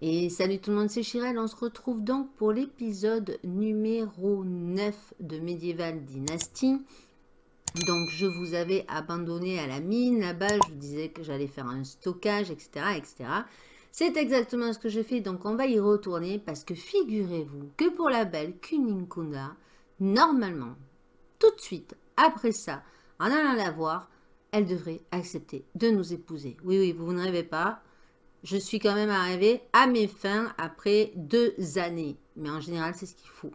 Et salut tout le monde, c'est Chirel. On se retrouve donc pour l'épisode numéro 9 de Medieval Dynasty. Donc, je vous avais abandonné à la mine. Là-bas, je vous disais que j'allais faire un stockage, etc. etc. C'est exactement ce que je fais. Donc, on va y retourner parce que figurez-vous que pour la belle Kuninkunda, normalement, tout de suite, après ça, en allant la voir, elle devrait accepter de nous épouser. Oui, oui, vous ne rêvez pas je suis quand même arrivée à mes fins après deux années. Mais en général, c'est ce qu'il faut.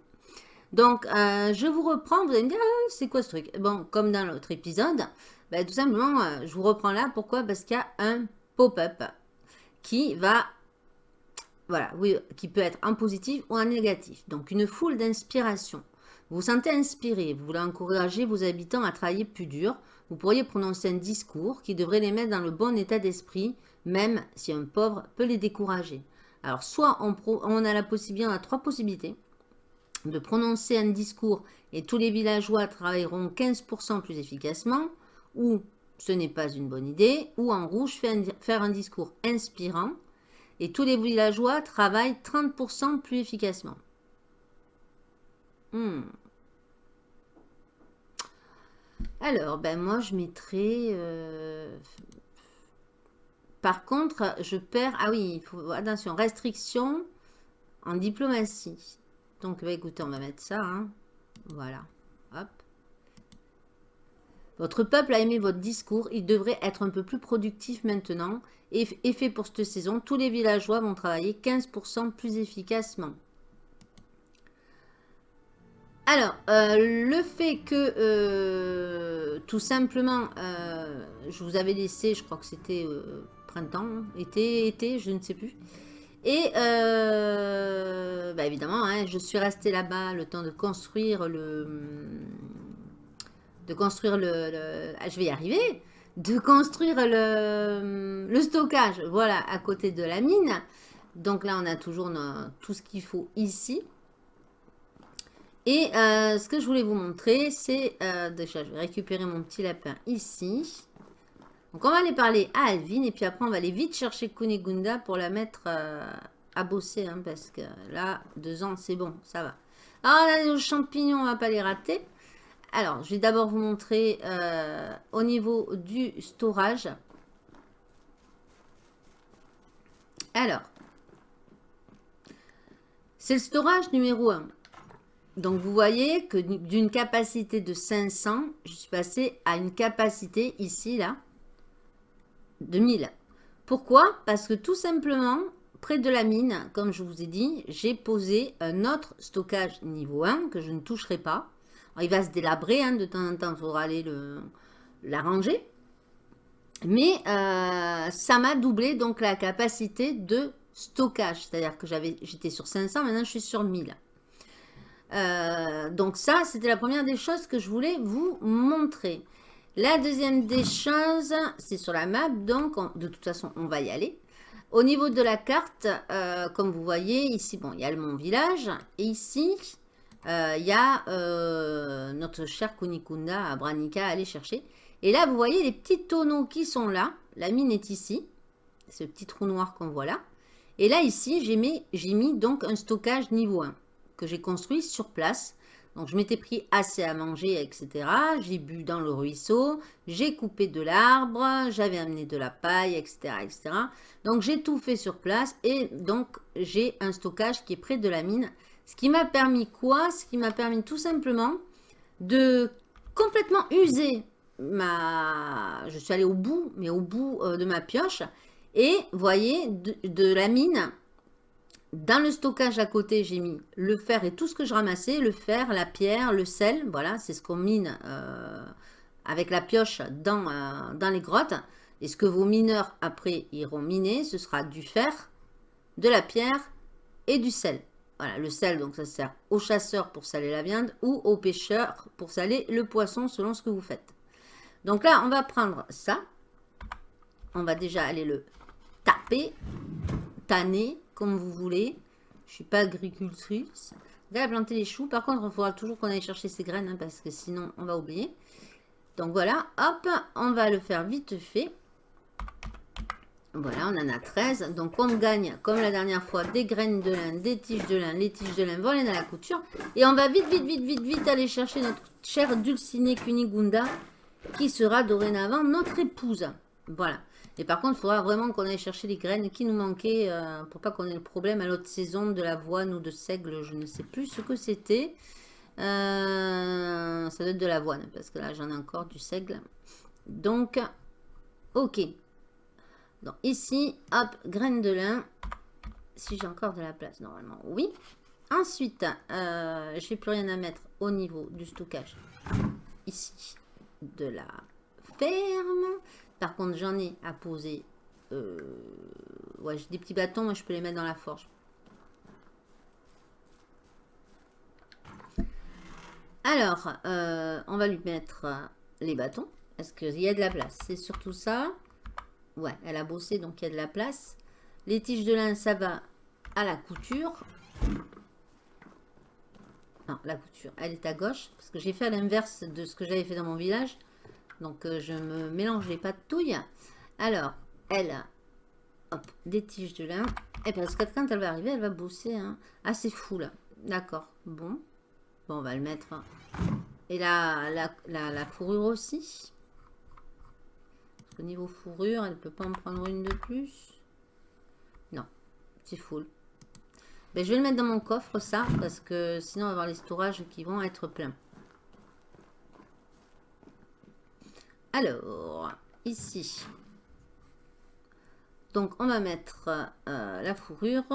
Donc, euh, je vous reprends. Vous allez me dire, ah, c'est quoi ce truc? Bon, comme dans l'autre épisode, ben, tout simplement, euh, je vous reprends là. Pourquoi? Parce qu'il y a un pop-up qui va, voilà, oui, qui peut être en positif ou en négatif. Donc, une foule d'inspiration. Vous vous sentez inspiré, vous voulez encourager vos habitants à travailler plus dur. Vous pourriez prononcer un discours qui devrait les mettre dans le bon état d'esprit même si un pauvre peut les décourager. Alors, soit on, a la possibilité, on a trois possibilités de prononcer un discours et tous les villageois travailleront 15% plus efficacement, ou ce n'est pas une bonne idée, ou en rouge, faire un discours inspirant et tous les villageois travaillent 30% plus efficacement. Hmm. Alors, ben moi, je mettrais euh, par contre, je perds... Ah oui. Attention, restriction en diplomatie. Donc, bah, écoutez, on va mettre ça. Hein. Voilà. Hop. Votre peuple a aimé votre discours. Il devrait être un peu plus productif maintenant. Et, fait pour cette saison, tous les villageois vont travailler 15% plus efficacement. Alors, euh, le fait que, euh, tout simplement, euh, je vous avais laissé, je crois que c'était printemps, été, été, je ne sais plus. Et bah, évidemment, hein, je suis restée là-bas le temps de construire le... De construire le... Ah, je vais y arriver De construire le, le stockage, voilà, à côté de la mine. Donc là, on a toujours tout ce qu'il faut ici. Et euh, ce que je voulais vous montrer, c'est... Euh, déjà, je vais récupérer mon petit lapin ici. Donc on va aller parler à Alvin et puis après on va aller vite chercher Kunigunda pour la mettre euh, à bosser. Hein, parce que là, deux ans, c'est bon, ça va. Alors on a nos champignons, on va pas les rater. Alors, je vais d'abord vous montrer euh, au niveau du storage. Alors, c'est le storage numéro 1. Donc, vous voyez que d'une capacité de 500, je suis passé à une capacité ici, là, 2000. Pourquoi? Parce que tout simplement, près de la mine, comme je vous ai dit, j'ai posé un autre stockage niveau 1 que je ne toucherai pas. Il va se délabrer, hein, de temps en temps, il faudra aller l'arranger. Mais euh, ça m'a doublé donc la capacité de stockage. C'est-à-dire que j'étais sur 500, maintenant je suis sur 1000. Euh, donc ça, c'était la première des choses que je voulais vous montrer. La deuxième des choses, c'est sur la map, donc de toute façon, on va y aller. Au niveau de la carte, euh, comme vous voyez, ici, bon, il y a mon village. Et ici, il y a euh, notre cher Kunikunda à Branica à aller chercher. Et là, vous voyez les petits tonneaux qui sont là. La mine est ici. Ce petit trou noir qu'on voit là. Et là, ici, j'ai mis, mis donc un stockage niveau 1 que j'ai construit sur place. Donc, je m'étais pris assez à manger, etc. J'ai bu dans le ruisseau, j'ai coupé de l'arbre, j'avais amené de la paille, etc. etc. Donc, j'ai tout fait sur place et donc, j'ai un stockage qui est près de la mine. Ce qui m'a permis quoi? Ce qui m'a permis tout simplement de complètement user ma... Je suis allée au bout, mais au bout euh, de ma pioche. Et, voyez, de la mine, dans le stockage à côté, j'ai mis le fer et tout ce que je ramassais, le fer, la pierre, le sel, voilà, c'est ce qu'on mine euh, avec la pioche dans, euh, dans les grottes. Et ce que vos mineurs après iront miner, ce sera du fer, de la pierre et du sel. Voilà, le sel, donc ça sert aux chasseurs pour saler la viande ou aux pêcheurs pour saler le poisson selon ce que vous faites. Donc là, on va prendre ça. On va déjà aller le taper, tanner, comme vous voulez. Je suis pas agricultrice. A planté les choux. Par contre, il faudra toujours qu'on aille chercher ces graines, hein, parce que sinon, on va oublier. Donc voilà, hop, on va le faire vite fait. Voilà, on en a 13. Donc on gagne, comme la dernière fois, des graines de lin, des tiges de lin. Les tiges de lin vont aller dans la couture. Et on va vite, vite, vite, vite, vite aller chercher notre chère Dulcinée Kunigunda, qui sera dorénavant notre épouse. Voilà. Et par contre, il faudra vraiment qu'on aille chercher les graines qui nous manquaient euh, pour pas qu'on ait le problème à l'autre saison de l'avoine ou de seigle. Je ne sais plus ce que c'était. Euh, ça doit être de l'avoine parce que là, j'en ai encore du seigle. Donc, ok. Donc ici, hop, graines de lin. Si j'ai encore de la place, normalement, oui. Ensuite, euh, je n'ai plus rien à mettre au niveau du stockage. Ici, de la ferme. Par contre, j'en ai à poser. Euh, ouais, j'ai des petits bâtons, moi je peux les mettre dans la forge. Alors, euh, on va lui mettre les bâtons. Est-ce qu'il y a de la place? C'est surtout ça. Ouais, elle a bossé, donc il y a de la place. Les tiges de lin, ça va à la couture. Non, la couture, elle est à gauche. Parce que j'ai fait à l'inverse de ce que j'avais fait dans mon village. Donc, euh, je me mélange les touille. Alors, elle hop, des tiges de lin. Et parce que quand elle va arriver, elle va bosser. Hein. Ah, c'est fou, là. D'accord. Bon. Bon, on va le mettre. Et la, la, la fourrure aussi. Au niveau fourrure, elle ne peut pas en prendre une de plus? Non, c'est full. Ben, je vais le mettre dans mon coffre, ça, parce que sinon, on va avoir les storages qui vont être pleins. Alors, ici. Donc, on va mettre euh, la fourrure.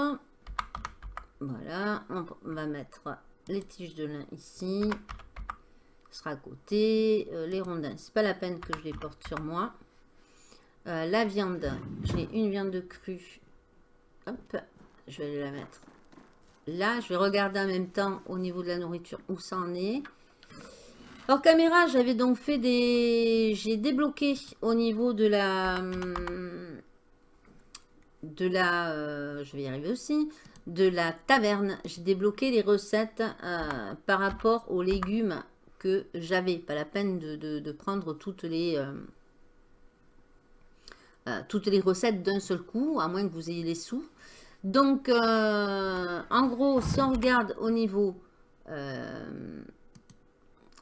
Voilà, on va mettre les tiges de lin ici. Ce sera à côté. Euh, les rondins, c'est pas la peine que je les porte sur moi. Euh, la viande, j'ai une viande crue. Hop, je vais la mettre là. Je vais regarder en même temps au niveau de la nourriture où ça en est. Alors caméra, j'avais donc fait des... J'ai débloqué au niveau de la... De la... Euh, je vais y arriver aussi. De la taverne. J'ai débloqué les recettes euh, par rapport aux légumes que j'avais. Pas la peine de, prendre toutes les... Euh, toutes les recettes d'un seul coup, à moins que vous ayez les sous. Donc, euh, en gros, si on regarde au niveau euh,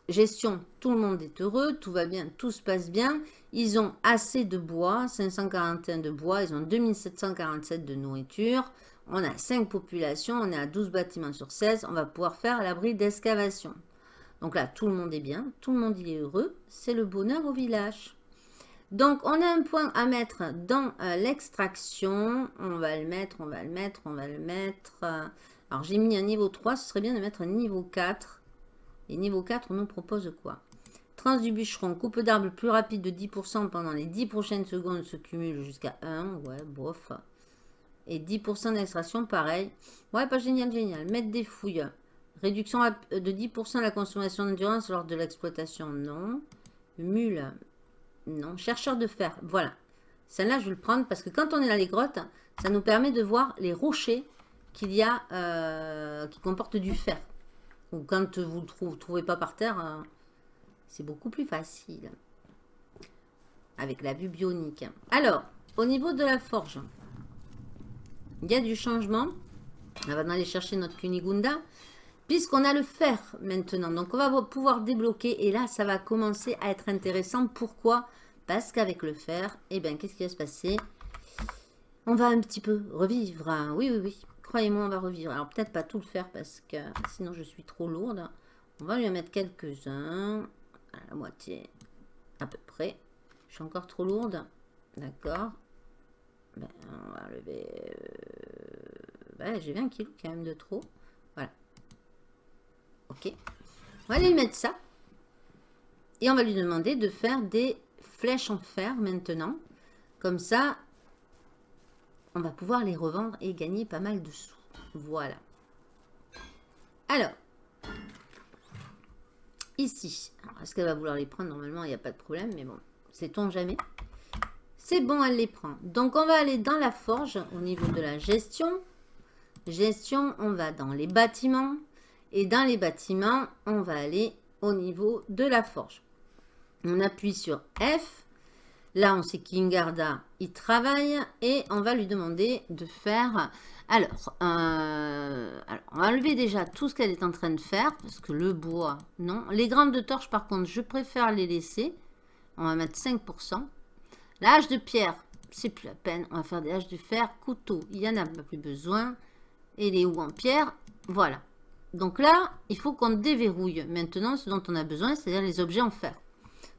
gestion, tout le monde est heureux, tout va bien, tout se passe bien. Ils ont assez de bois, 541 de bois, ils ont 2747 de nourriture. On a 5 populations, on est à 12 bâtiments sur 16, on va pouvoir faire l'abri d'excavation. Donc là, tout le monde est bien, tout le monde est heureux, c'est le bonheur au village. Donc, on a un point à mettre dans euh, l'extraction. On va le mettre, on va le mettre, on va le mettre. alors, j'ai mis un niveau 3. Ce serait bien de mettre un niveau 4. Et niveau 4, on nous propose quoi? Trans du bûcheron. Coupe d'arbre plus rapide de 10% pendant les 10 prochaines secondes se cumule jusqu'à 1. Ouais, bof. Et 10% d'extraction, pareil. Ouais, pas génial, génial. Mettre des fouilles. Réduction de 10% de la consommation d'endurance lors de l'exploitation, non. Mule, non, chercheur de fer, voilà. Celle-là, je vais le prendre parce que quand on est dans les grottes, ça nous permet de voir les rochers qu'il y a, euh, qui comportent du fer. Ou quand vous ne trouvez pas par terre, euh, c'est beaucoup plus facile. Avec la vue bionique. Alors, au niveau de la forge, il y a du changement. On va aller chercher notre Kunigunda. Puisqu'on a le fer maintenant. Donc, on va pouvoir débloquer. Et là, ça va commencer à être intéressant. Pourquoi? Parce qu'avec le fer, eh bien, qu'est-ce qui va se passer? On va un petit peu revivre. Hein. Oui, oui, oui. Croyez-moi, on va revivre. Alors, peut-être pas tout le fer parce que sinon, je suis trop lourde. On va lui en mettre quelques-uns. À la moitié, à peu près. Je suis encore trop lourde. D'accord. Ben, on va lever... Euh, J'ai 20 kilos quand même de trop. Ok. On va lui mettre ça. Et on va lui demander de faire des flèches en fer maintenant. Comme ça, on va pouvoir les revendre et gagner pas mal de sous. Voilà. Alors, ici. Est-ce qu'elle va vouloir les prendre? Normalement, il n'y a pas de problème, mais bon, sait-on jamais? C'est bon, elle les prend. Donc, on va aller dans la forge au niveau de la gestion. Gestion, on va dans les bâtiments. Et dans les bâtiments, on va aller au niveau de la forge. On appuie sur F. Là, on sait qu'Ingarda, il travaille et on va lui demander de faire... Alors, euh, alors, on va enlever déjà tout ce qu'elle est en train de faire parce que le bois, non. Les grandes de torche, par contre, je préfère les laisser. On va mettre 5%. La hache de pierre, c'est plus la peine. On va faire des haches de fer, couteau. Il n'y en a pas plus besoin. Et les houes en pierre, voilà. Donc là, il faut qu'on déverrouille maintenant ce dont on a besoin, c'est-à-dire les objets en fer.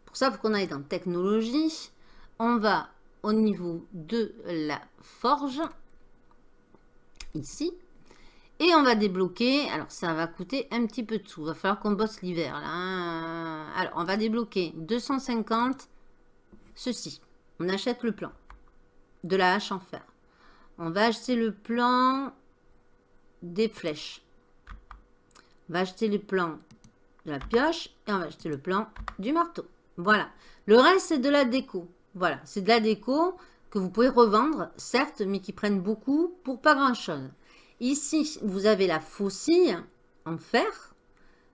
Pour ça, il faut qu'on aille dans technologie. On va au niveau de la forge, ici. Et on va débloquer, alors ça va coûter un petit peu de sous. Il va falloir qu'on bosse l'hiver. là. Hein. Alors, on va débloquer 250, ceci. On achète le plan de la hache en fer. On va acheter le plan des flèches. On va acheter le plan de la pioche et on va acheter le plan du marteau. Voilà. Le reste, c'est de la déco. Voilà, c'est de la déco que vous pouvez revendre, certes, mais qui prennent beaucoup pour pas grand-chose. Ici, vous avez la faucille en fer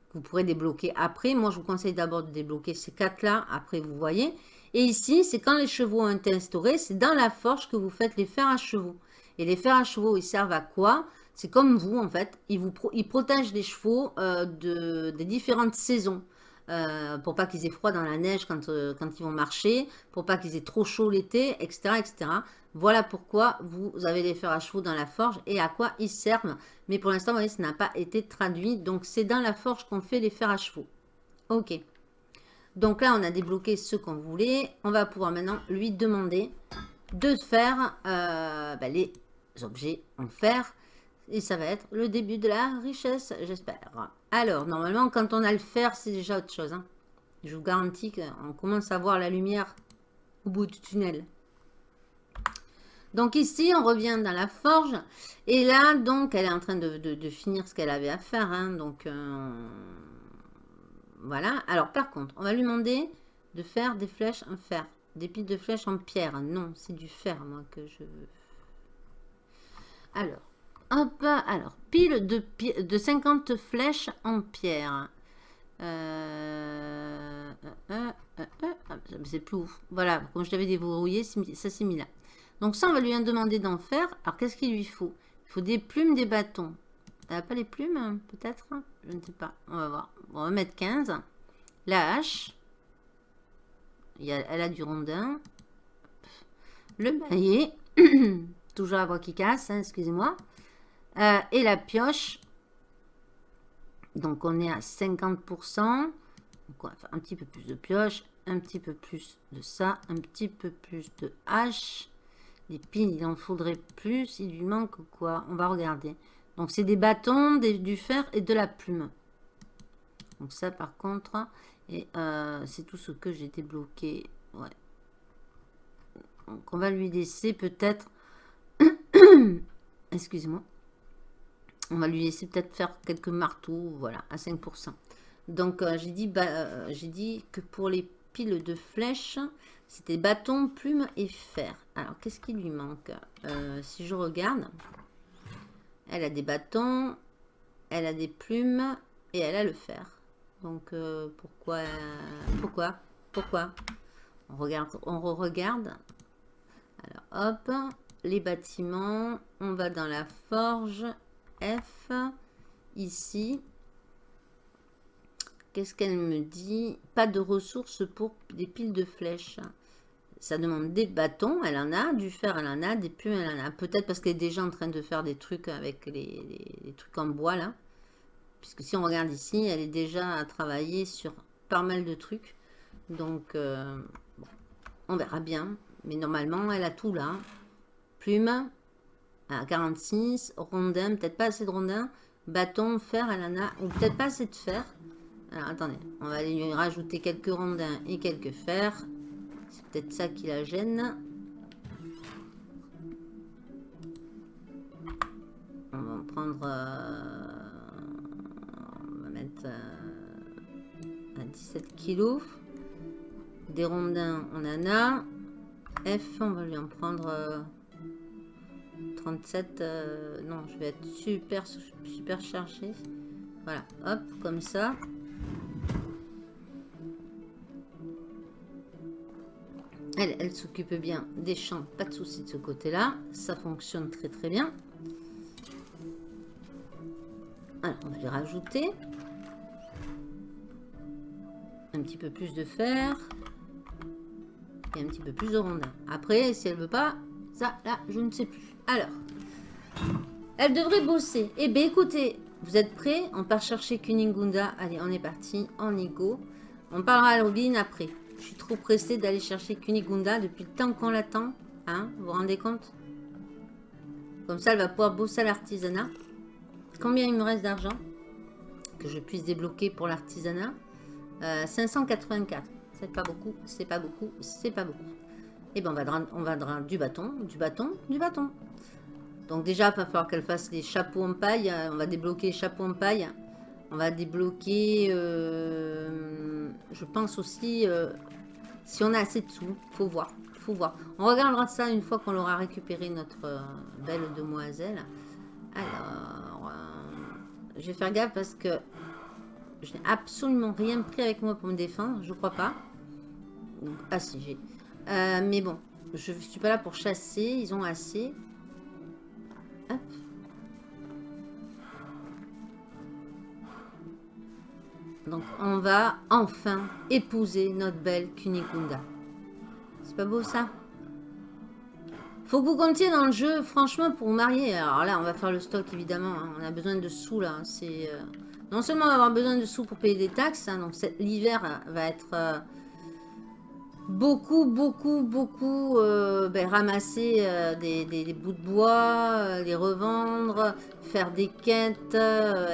que vous pourrez débloquer après. Moi, je vous conseille d'abord de débloquer ces quatre-là. Après, vous voyez. Et ici, c'est quand les chevaux ont été instaurés, c'est dans la forge que vous faites les fers à chevaux. Et les fers à chevaux, ils servent à quoi? C'est comme vous, en fait. Ils, vous protègent les chevaux euh, de, des différentes saisons. Euh, pour pas qu'ils aient froid dans la neige quand, euh, quand ils vont marcher, pour pas qu'ils aient trop chaud l'été, etc., etc. Voilà pourquoi vous avez les fers à chevaux dans la forge et à quoi ils servent. Mais pour l'instant, vous voyez, ça n'a pas été traduit. Donc, c'est dans la forge qu'on fait les fers à chevaux. Ok. Donc là, on a débloqué ce qu'on voulait. On va pouvoir maintenant lui demander de faire bah, les objets en fer. Et ça va être le début de la richesse, j'espère. Alors, normalement, quand on a le fer, c'est déjà autre chose. Hein. Je vous garantis qu'on commence à voir la lumière au bout du tunnel. Donc ici, on revient dans la forge. Et là, donc, elle est en train de, finir ce qu'elle avait à faire. Hein. donc, euh, voilà. Alors, par contre, on va lui demander de faire des flèches en fer. Des piles de flèches en pierre. Non, c'est du fer, moi, que je veux. Alors, hop. Alors, pile de, de 50 flèches en pierre. Euh, euh, euh, c'est plus ouf. Voilà, comme je l'avais déverrouillé, ça s'est mis là. Donc ça, on va lui demander d'en faire. Alors, qu'est-ce qu'il lui faut? Il faut des plumes, des bâtons. N'a pas les plumes, peut-être? Je ne sais pas. On va voir. on va mettre 15. La hache. elle a du rondin. Le maillet. Toujours la voix qui casse, hein, excusez-moi. Euh, et la pioche. Donc, on est à 50%. Donc, un petit peu plus de pioche. Un petit peu plus de ça. Un petit peu plus de hache. Les piles, il en faudrait plus. Il lui manque quoi? On va regarder. Donc, c'est des bâtons, du fer et de la plume. Donc, ça, par contre, euh, c'est tout ce que j'ai débloqué. Ouais. Donc, on va lui laisser peut-être... Excusez-moi. On va lui laisser peut-être faire quelques marteaux, voilà, à 5%. Donc, euh, j'ai dit, bah, euh, j'ai dit que pour les piles de flèches, c'était bâton, plume et fer. Alors, qu'est-ce qui lui manque? Si je regarde, elle a des bâtons, elle a des plumes et elle a le fer. Donc euh, pourquoi Pourquoi Pourquoi? On regarde, on regarde. Alors hop, les bâtiments, on va dans la forge F ici. Qu'est-ce qu'elle me dit? Pas de ressources pour des piles de flèches ça demande des bâtons, elle en a, du fer, elle en a, des plumes, elle en a. Peut-être parce qu'elle est déjà en train de faire des trucs avec les, trucs en bois, là. Puisque si on regarde ici, elle est déjà à travailler sur pas mal de trucs. Donc, euh, on verra bien. Mais normalement, elle a tout là. Plume, à 46. Rondin, peut-être pas assez de rondin. Bâton, fer, elle en a. Ou peut-être pas assez de fer. Alors, attendez. On va lui rajouter quelques rondins et quelques fers peut-être ça qui la gêne. On va prendre... Euh, on va mettre euh, à 17 kilos. Des rondins, on en a. F, on va lui en prendre 37. Euh, non, je vais être super, super chargé. Voilà, hop, comme ça. Elle, elle s'occupe bien des champs, pas de souci de ce côté-là. Ça fonctionne très très bien. Alors, on va les rajouter. Un petit peu plus de fer. Et un petit peu plus de rondin. Après, si elle veut pas, ça, là, je ne sais plus. Alors, elle devrait bosser. Eh bien, écoutez, vous êtes prêts? On part chercher Kuningunda. Allez, on est parti. En ego. On parlera à Robin après. Je suis trop pressée d'aller chercher Kunigunda depuis le temps qu'on l'attend. Hein? Vous vous rendez compte? Comme ça, elle va pouvoir bosser à l'artisanat. Combien il me reste d'argent? Que je puisse débloquer pour l'artisanat 584. Euh, c'est pas beaucoup, c'est pas beaucoup, c'est pas beaucoup. Et eh bien, on va, on va du bâton, du bâton, du bâton. Donc déjà, il va falloir qu'elle fasse les chapeaux en paille. On va débloquer les chapeaux en paille. On va débloquer, euh, je pense aussi, euh, si on a assez de sous, faut voir, faut voir. On regardera ça une fois qu'on aura récupéré notre euh, belle demoiselle. Alors, je vais faire gaffe parce que je n'ai absolument rien pris avec moi pour me défendre, je crois pas. ah si, j'ai. mais bon, je ne suis pas là pour chasser, ils ont assez. Donc, on va enfin épouser notre belle Kunikunda. C'est pas beau, ça? Faut que vous comptiez dans le jeu, franchement, pour marier. Alors là, on va faire le stock, évidemment. Hein. On a besoin de sous, là. Euh, non seulement on va avoir besoin de sous pour payer des taxes, hein, donc l'hiver va être... Euh, beaucoup, beaucoup, beaucoup euh, ben, ramasser euh, des, bouts de bois, euh, les revendre, faire des quêtes,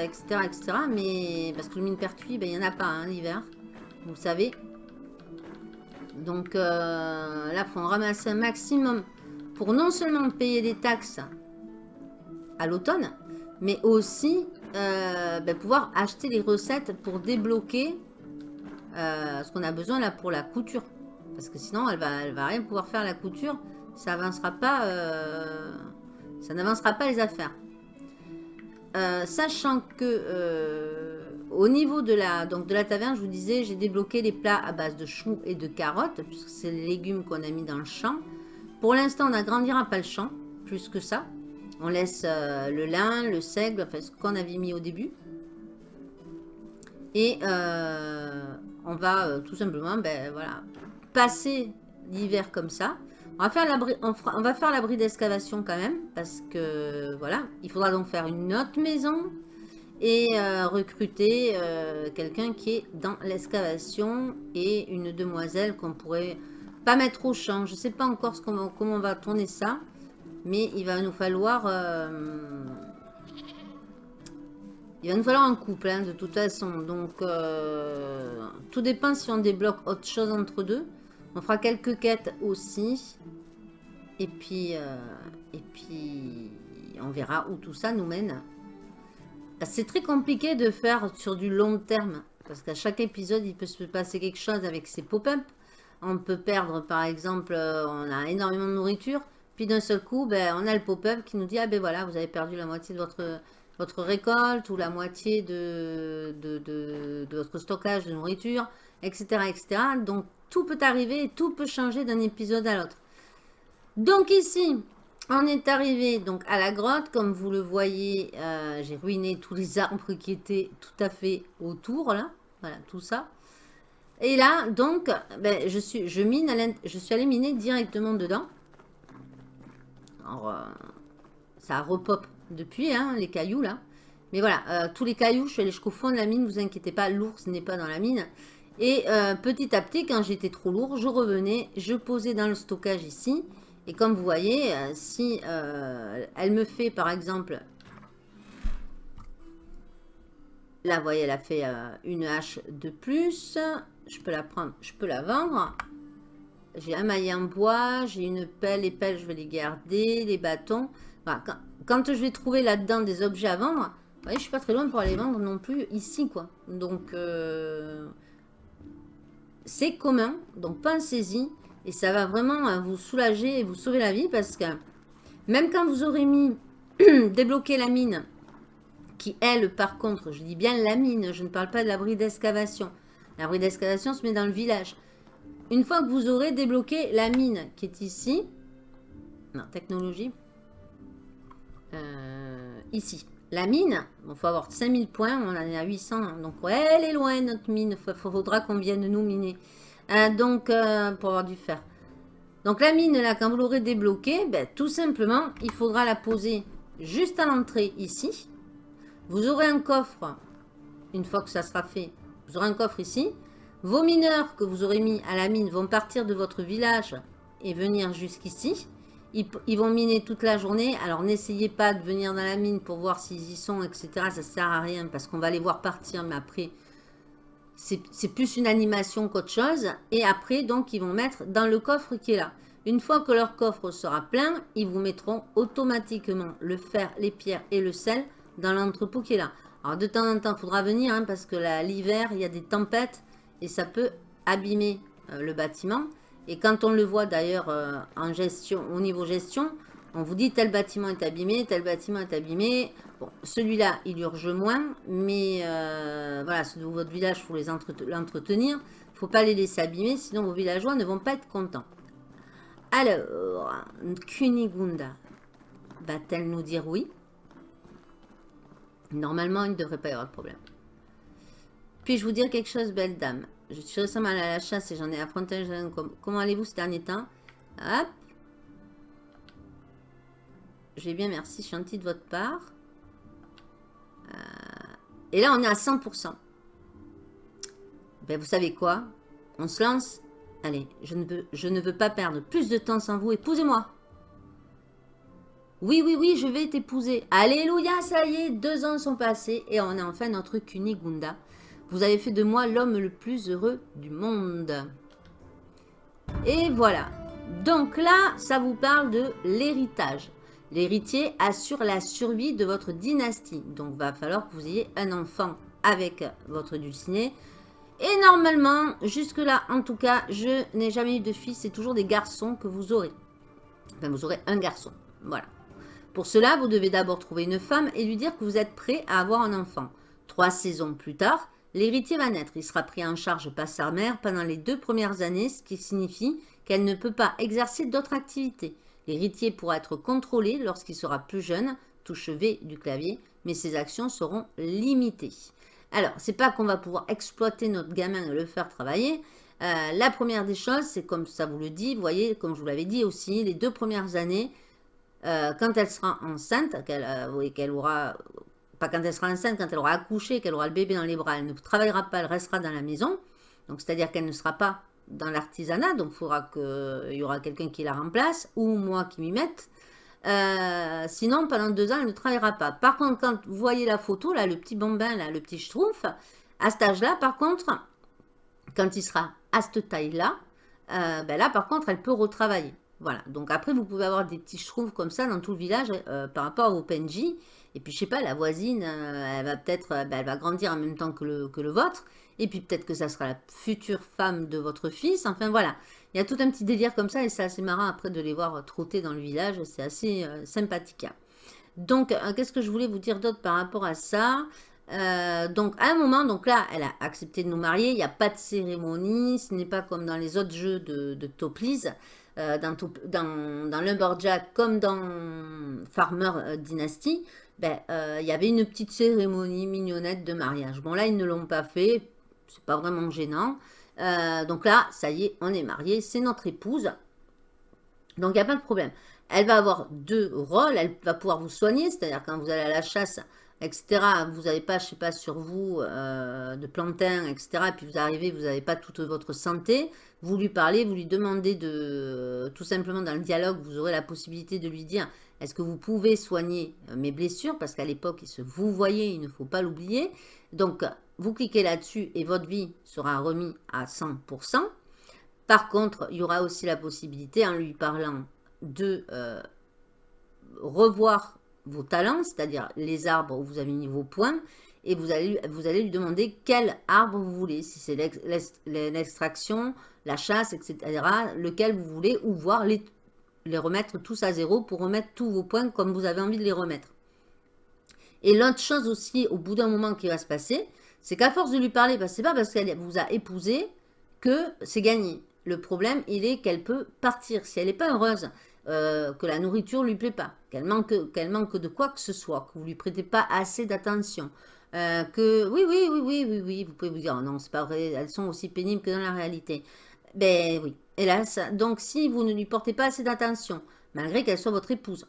etc., etc. Mais parce que le mine pertuis, ben, il n'y en a pas hein, l'hiver, vous savez. Donc là, il faut en ramasser un maximum pour non seulement payer des taxes à l'automne, mais aussi ben, pouvoir acheter les recettes pour débloquer ce qu'on a besoin là pour la couture. Parce que sinon, elle va, elle va rien pouvoir faire la couture. Ça avancera pas, euh, ça n'avancera pas les affaires. Euh, sachant que euh, au niveau de la, donc de la taverne, je vous disais, j'ai débloqué les plats à base de choux et de carottes, puisque c'est les légumes qu'on a mis dans le champ. Pour l'instant, on n'agrandira pas le champ, plus que ça. On laisse le lin, le seigle, enfin ce qu'on avait mis au début. Et on va tout simplement, ben voilà, passer l'hiver comme ça. On va faire l'abri on, d'excavation quand même, parce que voilà, il faudra donc faire une autre maison et euh, recruter euh, quelqu'un qui est dans l'excavation et une demoiselle qu'on pourrait pas mettre au champ. Je sais pas encore comment on va tourner ça, mais il va nous falloir euh, il va nous falloir un couple hein, de toute façon. Donc tout dépend si on débloque autre chose entre deux. On fera quelques quêtes aussi. Et puis, euh, et puis, on verra où tout ça nous mène. C'est très compliqué de faire sur du long terme. Parce qu'à chaque épisode, il peut se passer quelque chose avec ces pop-up. On peut perdre, par exemple, euh, on a énormément de nourriture. Puis d'un seul coup, ben, on a le pop-up qui nous dit, ah ben voilà, vous avez perdu la moitié de votre, votre récolte ou la moitié de, votre stockage de nourriture, etc. etc. Donc, tout peut arriver et tout peut changer d'un épisode à l'autre. Donc ici, on est arrivé donc à la grotte. Comme vous le voyez, euh, j'ai ruiné tous les arbres qui étaient tout à fait autour. là. Voilà, tout ça. Et là, donc, ben, je, suis, je, mine je suis allé miner directement dedans. Alors, euh, ça repop depuis, hein, les cailloux là. Mais voilà, euh, tous les cailloux, je suis allé jusqu'au fond de la mine, vous inquiétez pas, l'ours n'est pas dans la mine. Et euh, petit à petit, quand j'étais trop lourd, je revenais, je posais dans le stockage ici. Et comme vous voyez, euh, si elle me fait par exemple... Là, vous voyez, elle a fait une hache de plus. Je peux la prendre, je peux la vendre. J'ai un maillet en bois, j'ai une pelle. Les pelles, je vais les garder. Les bâtons. Quand, je vais trouver là-dedans des objets à vendre, vous voyez, je suis pas très loin pour aller vendre non plus ici, quoi. Donc, c'est commun, donc pensez-y. Et ça va vraiment euh, vous soulager et vous sauver la vie parce que même quand vous aurez mis débloquer la mine qui, elle, par contre, je dis bien la mine, je ne parle pas de l'abri d'excavation. L'abri d'excavation se met dans le village. Une fois que vous aurez débloqué la mine qui est ici, non, technologie, euh, ici, la mine, il faut avoir 5000 points, on en est à 800, donc ouais, elle est loin notre mine, il faudra qu'on vienne nous miner. Euh, donc, euh, pour avoir du fer. Donc la mine, là, quand vous l'aurez débloquée, ben, tout simplement, il faudra la poser juste à l'entrée ici. Vous aurez un coffre, une fois que ça sera fait, vous aurez un coffre ici. Vos mineurs que vous aurez mis à la mine vont partir de votre village et venir jusqu'ici. Ils, vont miner toute la journée. Alors n'essayez pas de venir dans la mine pour voir s'ils y sont, etc. Ça sert à rien parce qu'on va les voir partir. Mais après, c'est plus une animation qu'autre chose. Et après, donc, ils vont mettre dans le coffre qui est là. Une fois que leur coffre sera plein, ils vous mettront automatiquement le fer, les pierres et le sel dans l'entrepôt qui est là. Alors, de temps en temps, il faudra venir hein, parce que l'hiver, il y a des tempêtes et ça peut abîmer euh, le bâtiment. Et quand on le voit d'ailleurs euh, au niveau gestion, on vous dit tel bâtiment est abîmé, tel bâtiment est abîmé. Bon, celui-là, il urge moins, mais euh, voilà, votre village, il faut l'entretenir. Il ne faut pas les laisser abîmer, sinon vos villageois ne vont pas être contents. Alors, Kunigunda va-t-elle nous dire oui? Normalement, il ne devrait pas y avoir de problème. Puis-je vous dire quelque chose, belle dame? Je suis récemment à la chasse et j'en ai affronté un jeune Comment allez-vous ces derniers temps? Hop je vais bien, merci, gentil de votre part. Euh, et là, on est à 100%. Ben, vous savez quoi? On se lance. Allez, je ne, veux, je ne veux pas perdre plus de temps sans vous. Épousez-moi. Oui, oui, oui, je vais t'épouser. Alléluia, ça y est, deux ans sont passés et on a enfin notre Kunigunda. Vous avez fait de moi l'homme le plus heureux du monde. Et voilà. Donc là, ça vous parle de l'héritage. L'héritier assure la survie de votre dynastie. Donc, va falloir que vous ayez un enfant avec votre dulciné. Et normalement, jusque-là, en tout cas, je n'ai jamais eu de fils. C'est toujours des garçons que vous aurez. Enfin, vous aurez un garçon. Voilà. Pour cela, vous devez d'abord trouver une femme et lui dire que vous êtes prêt à avoir un enfant. Trois saisons plus tard, l'héritier va naître. Il sera pris en charge par sa mère pendant les deux premières années, ce qui signifie qu'elle ne peut pas exercer d'autres activités. L'héritier pourra être contrôlé lorsqu'il sera plus jeune, touche V du clavier, mais ses actions seront limitées. Alors, c'est pas qu'on va pouvoir exploiter notre gamin et le faire travailler. Euh, la première des choses, c'est comme ça vous le dit, vous voyez, comme je vous l'avais dit aussi, les deux premières années, euh, quand elle sera enceinte, qu'elle euh, qu'elle aura, pas quand elle sera enceinte, quand elle aura accouché, qu'elle aura le bébé dans les bras, elle ne travaillera pas, elle restera dans la maison. Donc, c'est-à-dire qu'elle ne sera pas dans l'artisanat, donc il faudra qu'il y aura quelqu'un qui la remplace, ou moi qui m'y mette. Euh, sinon, pendant deux ans, elle ne travaillera pas. Par contre, quand vous voyez la photo, là, le petit bambin, là, le petit schtroumpf, à cet âge-là, par contre, quand il sera à cette taille-là, euh, ben là, par contre, elle peut retravailler. Voilà, donc après, vous pouvez avoir des petits schtroumpfs comme ça dans tout le village euh, par rapport au PNJ. Et puis, je sais pas, la voisine, elle va peut-être, ben, elle va grandir en même temps que le, que le vôtre. Et puis peut-être que ça sera la future femme de votre fils. Enfin voilà, il y a tout un petit délire comme ça et c'est assez marrant après de les voir trotter dans le village. C'est assez euh, sympathique. Donc, euh, qu'est-ce que je voulais vous dire d'autre par rapport à ça? Euh, donc à un moment, donc là, elle a accepté de nous marier, il n'y a pas de cérémonie, ce n'est pas comme dans les autres jeux de, de dans, dans, dans Lumberjack comme dans Farmer Dynasty, ben, il y avait une petite cérémonie mignonnette de mariage. Bon là, ils ne l'ont pas fait, c'est pas vraiment gênant. Euh, donc là, ça y est, on est mariés, c'est notre épouse. Donc il n'y a pas de problème. Elle va avoir deux rôles, elle va pouvoir vous soigner, c'est-à-dire quand vous allez à la chasse, etc., vous n'avez pas, je sais pas, sur vous euh, de plantain, etc., et puis vous arrivez, vous n'avez pas toute votre santé, vous lui parlez, vous lui demandez de, tout simplement dans le dialogue, vous aurez la possibilité de lui dire, est-ce que vous pouvez soigner mes blessures, parce qu'à l'époque, il se vous voyez, il ne faut pas l'oublier, donc vous cliquez là-dessus et votre vie sera remise à 100%. Par contre, il y aura aussi la possibilité, en lui parlant, de euh, revoir vos talents, c'est-à-dire les arbres où vous avez mis vos points, et vous allez, vous allez lui demander quel arbre vous voulez, si c'est l'extraction, la chasse, etc., lequel vous voulez, ou voir les, les remettre tous à zéro pour remettre tous vos points comme vous avez envie de les remettre. Et l'autre chose aussi, au bout d'un moment qui va se passer, c'est qu'à force de lui parler, bah, c'est pas parce qu'elle vous a épousé que c'est gagné. Le problème, il est qu'elle peut partir. Si elle n'est pas heureuse, euh, que la nourriture lui plaît pas, qu'elle manque, manque de quoi que ce soit, que vous lui prêtez pas assez d'attention, euh, que oui, oui, oui, oui, oui, oui, vous pouvez vous dire, oh non, c'est pas vrai, elles sont aussi pénibles que dans la réalité. Ben oui, hélas. Donc, si vous ne lui portez pas assez d'attention, malgré qu'elle soit votre épouse,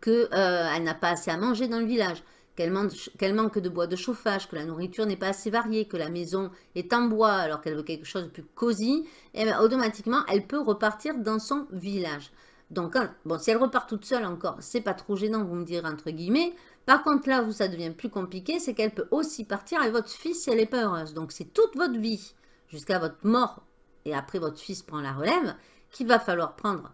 qu'elle euh, n'a pas assez à manger dans le village, qu'elle manque, de bois de chauffage, que la nourriture n'est pas assez variée, que la maison est en bois alors qu'elle veut quelque chose de plus cosy, et eh bien, automatiquement, elle peut repartir dans son village. Donc, bon, si elle repart toute seule encore, c'est pas trop gênant, vous me direz entre guillemets. Par contre, là où ça devient plus compliqué, c'est qu'elle peut aussi partir avec votre fils si elle n'est pas heureuse. Donc, c'est toute votre vie, jusqu'à votre mort, et après votre fils prend la relève, qu'il va falloir prendre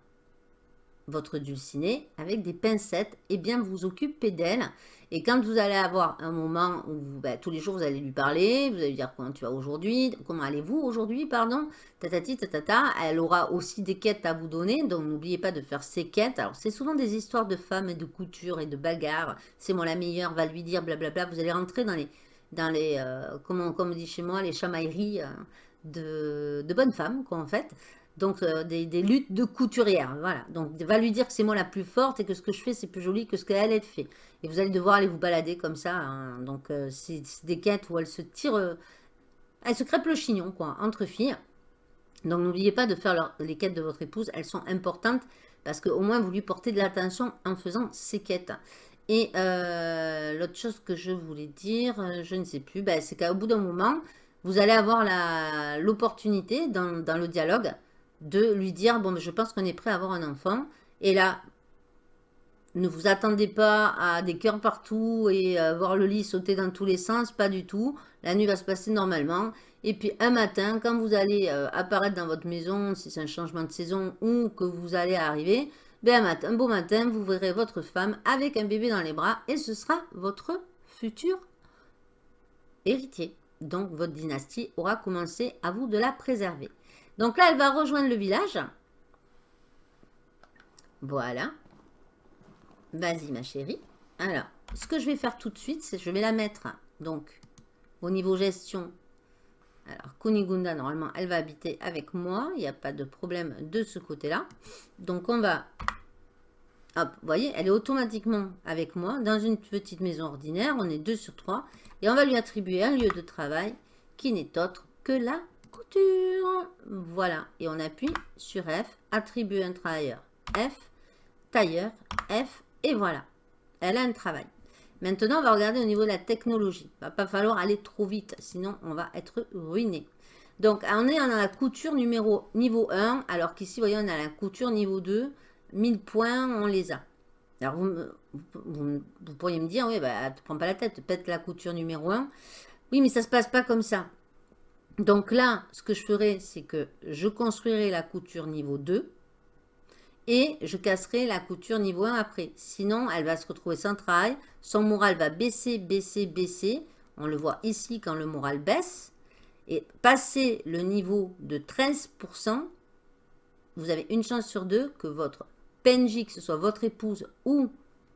votre dulcinée avec des pincettes et bien vous occuper d'elle. Et quand vous allez avoir un moment où ben, tous les jours vous allez lui parler, vous allez lui dire comment tu vas aujourd'hui, comment allez-vous aujourd'hui, pardon, tatati tatata, elle aura aussi des quêtes à vous donner, donc n'oubliez pas de faire ces quêtes. Alors c'est souvent des histoires de femmes et de couture et de bagarres, c'est moi la meilleure, va lui dire blablabla, vous allez rentrer dans les, dans les euh, comment, comme on dit chez moi, les chamailleries euh, de, de bonnes femmes, quoi en fait. Donc, euh, des, luttes de couturière. Voilà. Donc, va lui dire que c'est moi la plus forte et que ce que je fais, c'est plus joli que ce qu'elle, elle fait. Et vous allez devoir aller vous balader comme ça. Hein. Donc, euh, c'est des quêtes où elle se tire... Euh, elle se crêpe le chignon, quoi, entre filles. Donc, n'oubliez pas de faire les quêtes de votre épouse. Elles sont importantes parce qu'au moins, vous lui portez de l'attention en faisant ces quêtes. Et l'autre chose que je voulais dire, je ne sais plus, ben, c'est qu'au bout d'un moment, vous allez avoir l'opportunité dans, le dialogue de lui dire, bon, je pense qu'on est prêt à avoir un enfant. Et là, ne vous attendez pas à des cœurs partout et voir le lit sauter dans tous les sens, pas du tout. La nuit va se passer normalement. Et puis un matin, quand vous allez euh, apparaître dans votre maison, si c'est un changement de saison ou que vous allez arriver, ben un beau matin, vous verrez votre femme avec un bébé dans les bras et ce sera votre futur héritier. Donc votre dynastie aura commencé à vous de la préserver. Donc là, elle va rejoindre le village. Voilà. Vas-y, ma chérie. Alors, ce que je vais faire tout de suite, c'est je vais la mettre, donc, au niveau gestion. Alors, Kunigunda, normalement, elle va habiter avec moi. Il n'y a pas de problème de ce côté-là. Donc, on va... Hop, vous voyez, elle est automatiquement avec moi dans une petite maison ordinaire. On est deux sur trois. Et on va lui attribuer un lieu de travail qui n'est autre que la couture. Voilà. Et on appuie sur F, attribuer un travailleur. F, tailleur, F, et voilà. Elle a un travail. Maintenant, on va regarder au niveau de la technologie. Il va pas falloir aller trop vite, sinon on va être ruiné. Donc, on est dans la couture numéro niveau 1, alors qu'ici, voyez, on a la couture niveau 2. 1000 points, on les a. pourriez me dire, oui, bah, ne prends pas la tête, peut-être la couture numéro 1. Oui, mais ça ne se passe pas comme ça. Donc là, ce que je ferai, c'est que je construirai la couture niveau 2 et je casserai la couture niveau 1 après. Sinon, elle va se retrouver sans travail. Son moral va baisser, baisser, baisser. On le voit ici quand le moral baisse. Et passer le niveau de 13%, vous avez une chance sur deux que votre PNJ, que ce soit votre épouse ou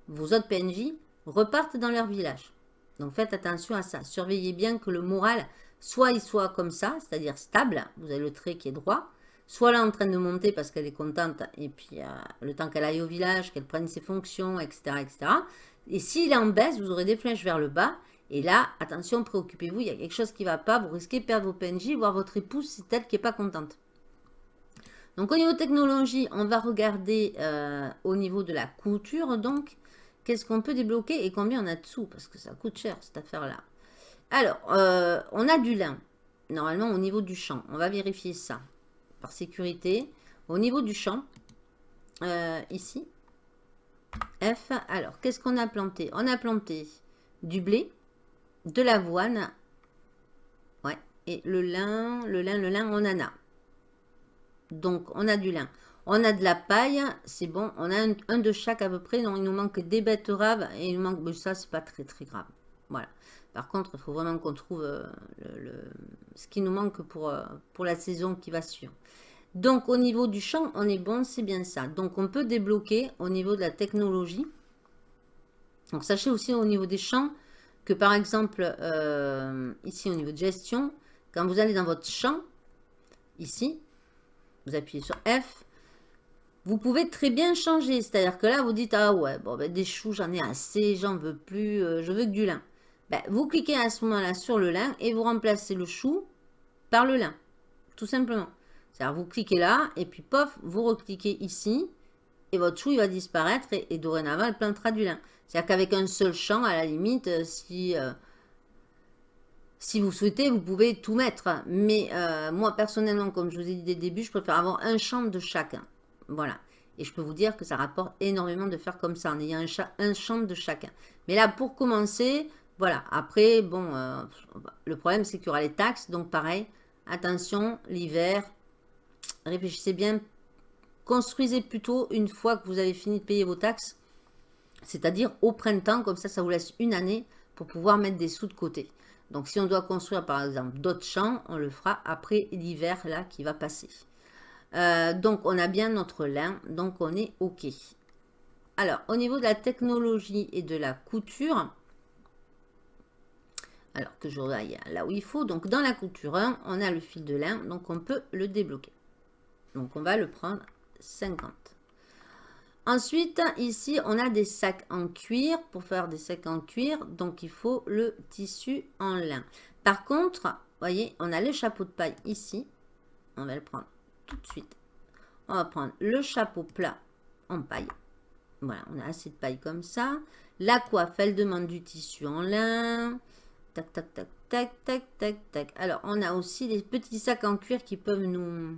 vos autres PNJ, repartent dans leur village. Donc faites attention à ça. Surveillez bien que le moral Soit il soit comme ça, c'est-à-dire stable, vous avez le trait qui est droit, soit là en train de monter parce qu'elle est contente, et puis euh, le temps qu'elle aille au village, qu'elle prenne ses fonctions, etc. Et s'il est en baisse, vous aurez des flèches vers le bas, et là, attention, préoccupez-vous, il y a quelque chose qui ne va pas, vous risquez de perdre vos PNJ, voire votre épouse, c'est elle qui n'est pas contente. Donc au niveau technologie, on va regarder euh, au niveau de la couture, donc, qu'est-ce qu'on peut débloquer et combien on a de sous, parce que ça coûte cher cette affaire-là. Alors, euh, on a du lin. Normalement, au niveau du champ. On va vérifier ça. Par sécurité. Au niveau du champ, euh, ici, F. Alors, qu'est-ce qu'on a planté? On a planté du blé, de l'avoine. Ouais. Et le lin, le lin, le lin, on en a. Donc, on a du lin. On a de la paille, c'est bon. On a un, de chaque à peu près. Donc, il nous manque des betteraves et il manque... Mais ça, c'est pas très, très grave. Voilà. Par contre, il faut vraiment qu'on trouve euh, ce qui nous manque pour, euh, pour la saison qui va suivre. Donc, au niveau du champ, on est bon, c'est bien ça. Donc, on peut débloquer au niveau de la technologie. Donc sachez aussi au niveau des champs que par exemple, euh, ici au niveau de gestion, quand vous allez dans votre champ, ici, vous appuyez sur F, vous pouvez très bien changer. C'est-à-dire que là, vous dites, ah ouais, bon, ben, des choux, j'en ai assez, j'en veux plus, euh, je veux que du lin. Ben, vous cliquez à ce moment-là sur le lin et vous remplacez le chou par le lin, tout simplement. C'est-à-dire, vous cliquez là et puis, pof, vous recliquez ici et votre chou, il va disparaître et, dorénavant, elle plantera du lin. C'est-à-dire qu'avec un seul champ, à la limite, euh, si... Euh, si vous souhaitez, vous pouvez tout mettre. Mais moi, personnellement, comme je vous ai dit dès le début, je préfère avoir un champ de chacun. Voilà. Et je peux vous dire que ça rapporte énormément de faire comme ça, en ayant un, champ de chacun. Mais là, pour commencer, voilà. Après, bon, euh, le problème, c'est qu'il y aura les taxes. Donc, pareil, attention, l'hiver, réfléchissez bien. Construisez plutôt une fois que vous avez fini de payer vos taxes. C'est-à-dire au printemps, comme ça, ça vous laisse une année pour pouvoir mettre des sous de côté. Donc, si on doit construire, par exemple, d'autres champs, on le fera après l'hiver, là, qui va passer. Euh, donc, on a bien notre lin, donc on est OK. Alors, au niveau de la technologie et de la couture, alors que je regarde là où il faut, donc dans la couture 1, on a le fil de lin, donc on peut le débloquer. Donc, on va le prendre 50. Ensuite, ici, on a des sacs en cuir. Pour faire des sacs en cuir, donc il faut le tissu en lin. Par contre, voyez, on a le chapeau de paille ici. On va le prendre tout de suite. On va prendre le chapeau plat en paille. Voilà, on a assez de paille comme ça. La coiffe, elle demande du tissu en lin. Tac, tac, tac, tac, tac, tac, tac. Alors, on a aussi des petits sacs en cuir qui peuvent nous,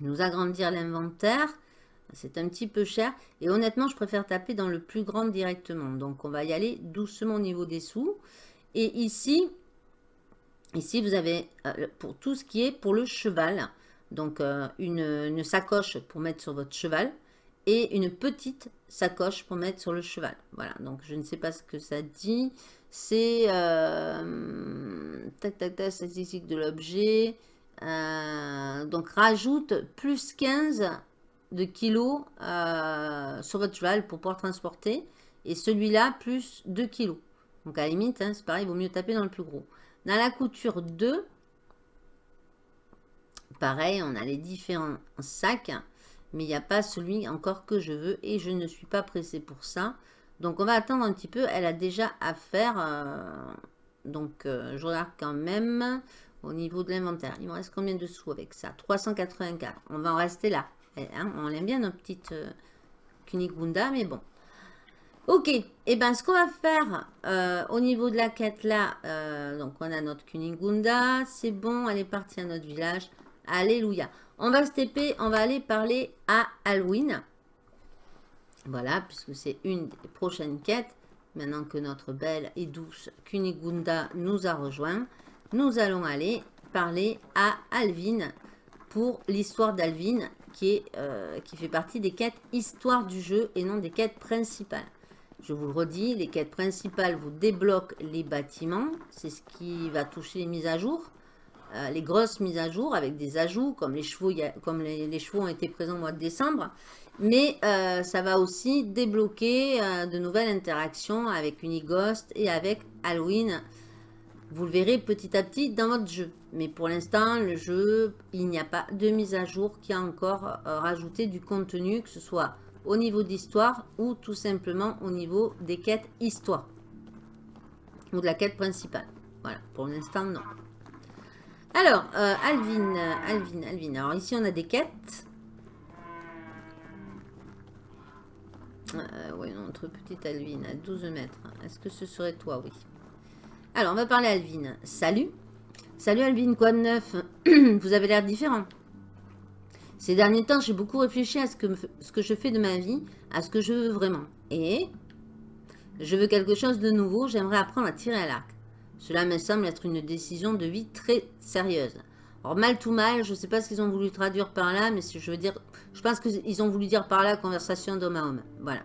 nous agrandir l'inventaire. C'est un petit peu cher. Et honnêtement, je préfère taper dans le plus grand directement. Donc, on va y aller doucement au niveau des sous. Et ici, ici, vous avez euh, pour tout ce qui est pour le cheval. Donc, euh, une, sacoche pour mettre sur votre cheval et une petite sacoche pour mettre sur le cheval. Voilà, donc je ne sais pas ce que ça dit. C'est euh, tac tac tac statistique de l'objet. Euh, donc rajoute plus 15 de kilos sur votre cheval pour pouvoir transporter. Et celui-là plus 2 kilos. Donc à la limite, hein, c'est pareil, il vaut mieux taper dans le plus gros. Dans la couture 2, Pareil, on a les différents sacs, mais il n'y a pas celui encore que je veux et je ne suis pas pressée pour ça. Donc, on va attendre un petit peu. Elle a déjà à faire. Euh, donc, euh, je regarde quand même au niveau de l'inventaire. Il me reste combien de sous avec ça? 384. On va en rester là. Eh, hein, on aime bien notre petite euh, Kunigunda, mais bon. Ok, et eh ben ce qu'on va faire au niveau de la quête là, donc on a notre Kunigunda, c'est bon, elle est partie à notre village. Alléluia. On va se TP, on va aller parler à Halloween. Voilà, puisque c'est une des prochaines quêtes. Maintenant que notre belle et douce Kunigunda nous a rejoint, nous allons aller parler à Alvin pour l'histoire d'Alvin qui, euh, qui fait partie des quêtes histoire du jeu et non des quêtes principales. Je vous le redis, les quêtes principales vous débloquent les bâtiments. C'est ce qui va toucher les mises à jour. Euh, les grosses mises à jour avec des ajouts, comme les chevaux, ont été présents au mois de décembre. Mais euh, ça va aussi débloquer euh, de nouvelles interactions avec Unighost et avec Halloween. Vous le verrez petit à petit dans votre jeu. Mais pour l'instant, le jeu, il n'y a pas de mise à jour qui a encore rajouté du contenu, que ce soit au niveau d'histoire ou tout simplement au niveau des quêtes histoire. Ou de la quête principale. Voilà, pour l'instant, non. Alors, euh, Alvin, Alvin, Alvin. Alors ici, on a des quêtes. Euh, oui, notre petite Alvin à 12 mètres. Est-ce que ce serait toi? Oui. Alors, on va parler à Alvin. Salut. Salut Alvin, quoi de neuf? Vous avez l'air différent. Ces derniers temps, j'ai beaucoup réfléchi à ce que je fais de ma vie, à ce que je veux vraiment. Et je veux quelque chose de nouveau, j'aimerais apprendre à tirer à l'arc. Cela me semble être une décision de vie très sérieuse. Alors, mal tout mal, je ne sais pas ce qu'ils ont voulu traduire par là, mais je veux dire, je pense qu'ils ont voulu dire par là conversation d'homme à homme. Voilà.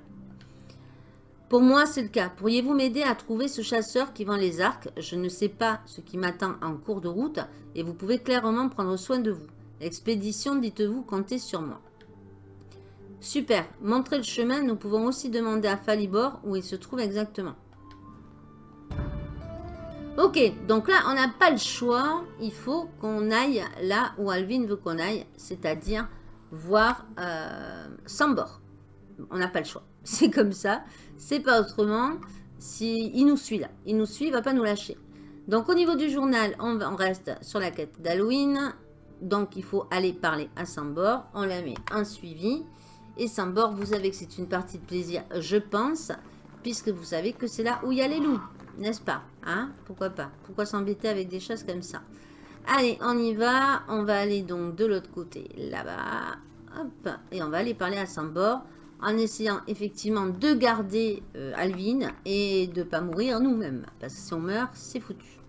Pour moi, c'est le cas. Pourriez-vous m'aider à trouver ce chasseur qui vend les arcs? Je ne sais pas ce qui m'attend en cours de route et vous pouvez clairement prendre soin de vous. Expédition, dites-vous, comptez sur moi. Super. Montrer le chemin, nous pouvons aussi demander à Falibor où il se trouve exactement. Ok, donc là, on n'a pas le choix. Il faut qu'on aille là où Alvin veut qu'on aille, c'est-à-dire voir euh. On n'a pas le choix. C'est comme ça. C'est pas autrement. Si, il nous suit là. Il nous suit, il va pas nous lâcher. Donc au niveau du journal, on, on reste sur la quête d'Halloween. Donc il faut aller parler à Sambor. On la met en suivi. Et Sambor, vous savez que c'est une partie de plaisir, je pense. Puisque vous savez que c'est là où il y a les loups. N'est-ce pas hein? Pourquoi pas? Pourquoi s'embêter avec des choses comme ça? Allez, on y va. On va aller donc de l'autre côté, là-bas. Hop. Et on va aller parler à Sambor en essayant effectivement de garder euh, Alvin et de pas mourir nous-mêmes. Parce que si on meurt, c'est foutu.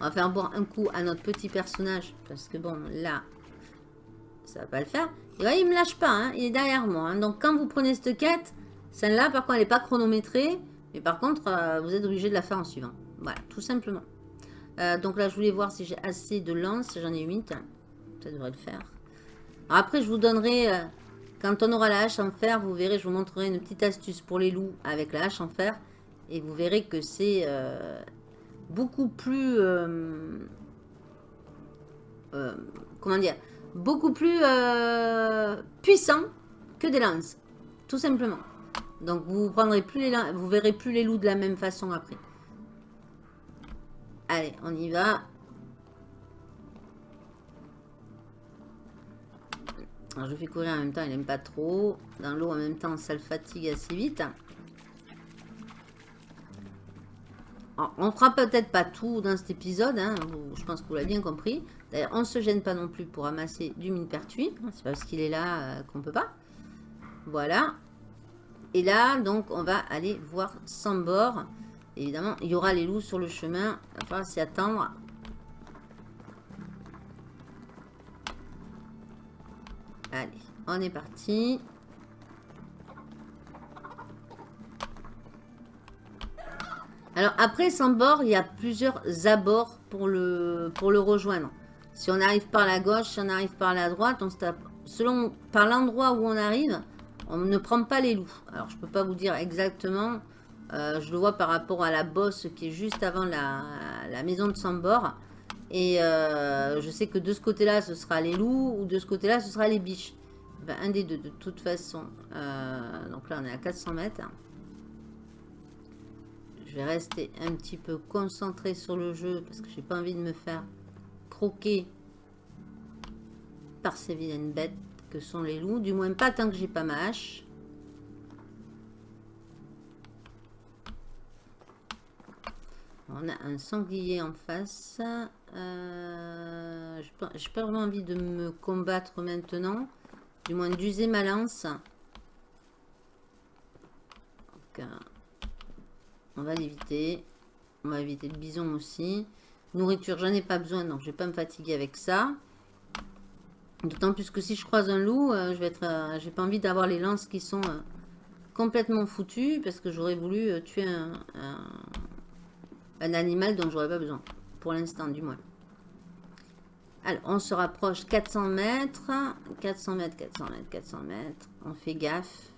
On va faire boire un coup à notre petit personnage. Parce que bon, là, ça va pas le faire. Et là, il me lâche pas. Hein, il est derrière moi. Hein. Donc, quand vous prenez cette quête, celle-là, par contre, elle n'est pas chronométrée. Mais par contre, euh, vous êtes obligé de la faire en suivant. Voilà, tout simplement. Euh, donc là, je voulais voir si j'ai assez de lances. J'en ai 8. Ça devrait le faire. après, je vous donnerai quand on aura la hache en fer, vous verrez, je vous montrerai une petite astuce pour les loups avec la hache en fer. Et vous verrez que c'est euh, beaucoup plus... Euh, euh, comment dire Beaucoup plus puissant que des lances. Tout simplement. Donc vous prendrez plus les vous verrez plus les loups de la même façon après. Allez, on y va. Alors, je fais courir en même temps, il n'aime pas trop. Dans l'eau, en même temps, ça le fatigue assez vite. Alors, on fera peut-être pas tout dans cet épisode. Hein. Je pense que vous l'avez bien compris. D'ailleurs, on ne se gêne pas non plus pour ramasser du mine pertuis. C'est parce qu'il est là euh, qu'on peut pas. Voilà. Et là, donc, on va aller voir Sambor. Évidemment, il y aura les loups sur le chemin. Il va falloir s'y attendre. Allez, on est parti. Alors après Sambor, il y a plusieurs abords pour le, pour le rejoindre. Si on arrive par la gauche, si on arrive par la droite, on se tape. Selon par l'endroit où on arrive, on ne prend pas les loups. Alors je peux pas vous dire exactement. Euh, je le vois par rapport à la bosse qui est juste avant la, la maison de Sambor. Et euh, je sais que de ce côté-là, ce sera les loups, ou de ce côté-là, ce sera les biches. Ben, un des deux, de toute façon. Euh, donc là, on est à 400 mètres. Je vais rester un petit peu concentré sur le jeu, parce que j'ai pas envie de me faire croquer par ces vilaines bêtes que sont les loups. Du moins, pas tant que j'ai pas ma hache. On a un sanglier en face. Euh, je n'ai pas vraiment envie de me combattre maintenant. Du moins d'user ma lance. Euh, on va l'éviter. On va éviter le bison aussi. Nourriture, j'en ai pas besoin, donc je vais pas me fatiguer avec ça. D'autant plus que si je croise un loup, euh, je vais être, j'ai pas envie d'avoir les lances qui sont complètement foutues parce que j'aurais voulu tuer un, un animal dont j'aurais pas besoin. Pour l'instant, du moins. Alors, on se rapproche 400 mètres. 400 mètres, 400 mètres, 400 mètres. On fait gaffe.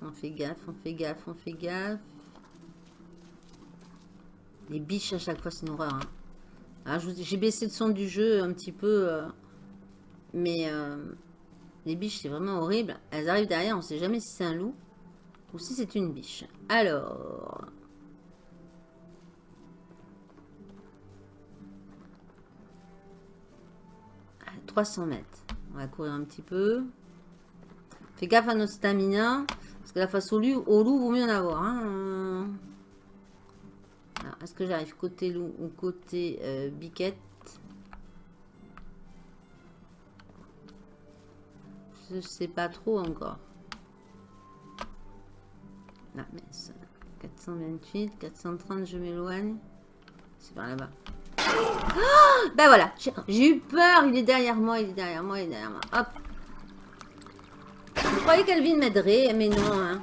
On fait gaffe, on fait gaffe, on fait gaffe. Les biches à chaque fois, c'est une horreur. Hein. Ah, j'ai baissé le son du jeu un petit peu. Euh, mais euh, les biches, c'est vraiment horrible. Elles arrivent derrière, on sait jamais si c'est un loup. Ou si c'est une biche. Alors... 300 mètres. On va courir un petit peu. Fais gaffe à notre stamina. Parce que la face au loup, au loup vaut mieux en avoir. Hein. Est-ce que j'arrive côté loup ou côté euh, biquette? Je sais pas trop encore. 428, 430, je m'éloigne. C'est par là-bas. Oh ben voilà, j'ai eu peur. Il est derrière moi, il est derrière moi, il est derrière moi. Hop. Je croyais qu'Alvin m'aiderait, mais non. Hein.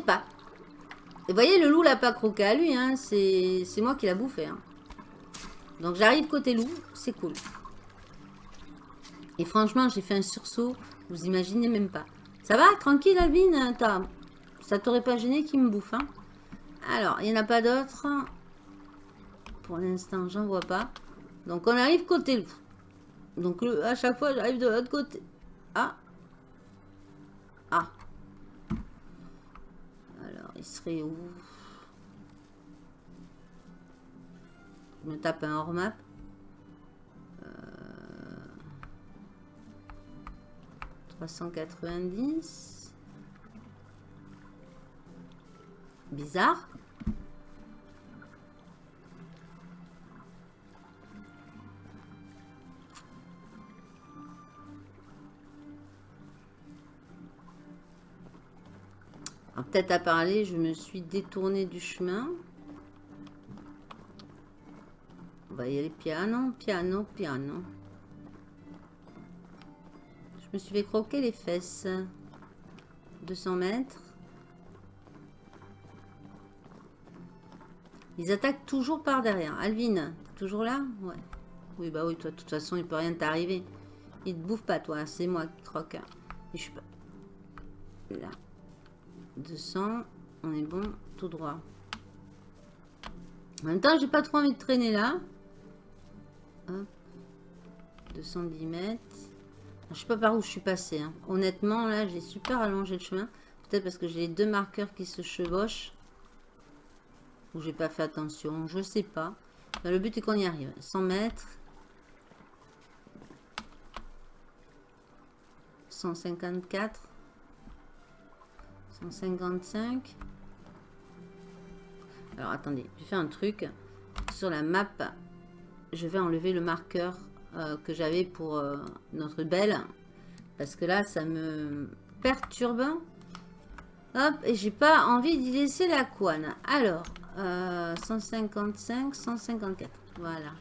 Pas. Et voyez, le loup l'a pas croqué à lui. Hein. C'est moi qui l'a bouffé. Hein. Donc j'arrive côté loup, c'est cool. Et franchement, j'ai fait un sursaut, vous imaginez même pas. Ça va Tranquille, Alvin Ça t'aurait pas gêné qu'il me bouffe, hein Alors, il n'y en a pas d'autres. Pour l'instant, j'en vois pas. Donc, on arrive côté loup. Donc, à chaque fois, j'arrive de l'autre côté. Ah Alors, il serait où? Je me tape un hors-map. 390. Bizarre. Peut-être à parler, je me suis détourné du chemin. On va y aller piano, piano, piano. Je me suis fait croquer les fesses. 200 mètres. Ils attaquent toujours par derrière. Alvin, toujours là? Ouais. Oui, bah oui, toi, de toute façon, il peut rien t'arriver. Il te bouffe pas, toi. C'est moi qui croque. je suis pas... Là. 200. On est bon, tout droit. En même temps, j'ai pas trop envie de traîner là. Hop. 210 mètres. Je sais pas par où je suis passé. Hein. Honnêtement, là, j'ai super allongé le chemin. Peut-être parce que j'ai les deux marqueurs qui se chevauchent. Ou j'ai pas fait attention. Je sais pas. le but est qu'on y arrive. 100 mètres. 154. 155. Alors, attendez. Je faire un truc. Sur la map, je vais enlever le marqueur euh, que j'avais pour euh, notre belle. Parce que là, ça me perturbe. Hop, et j'ai pas envie d'y laisser la couane. Alors, 155, euh, 154. Voilà.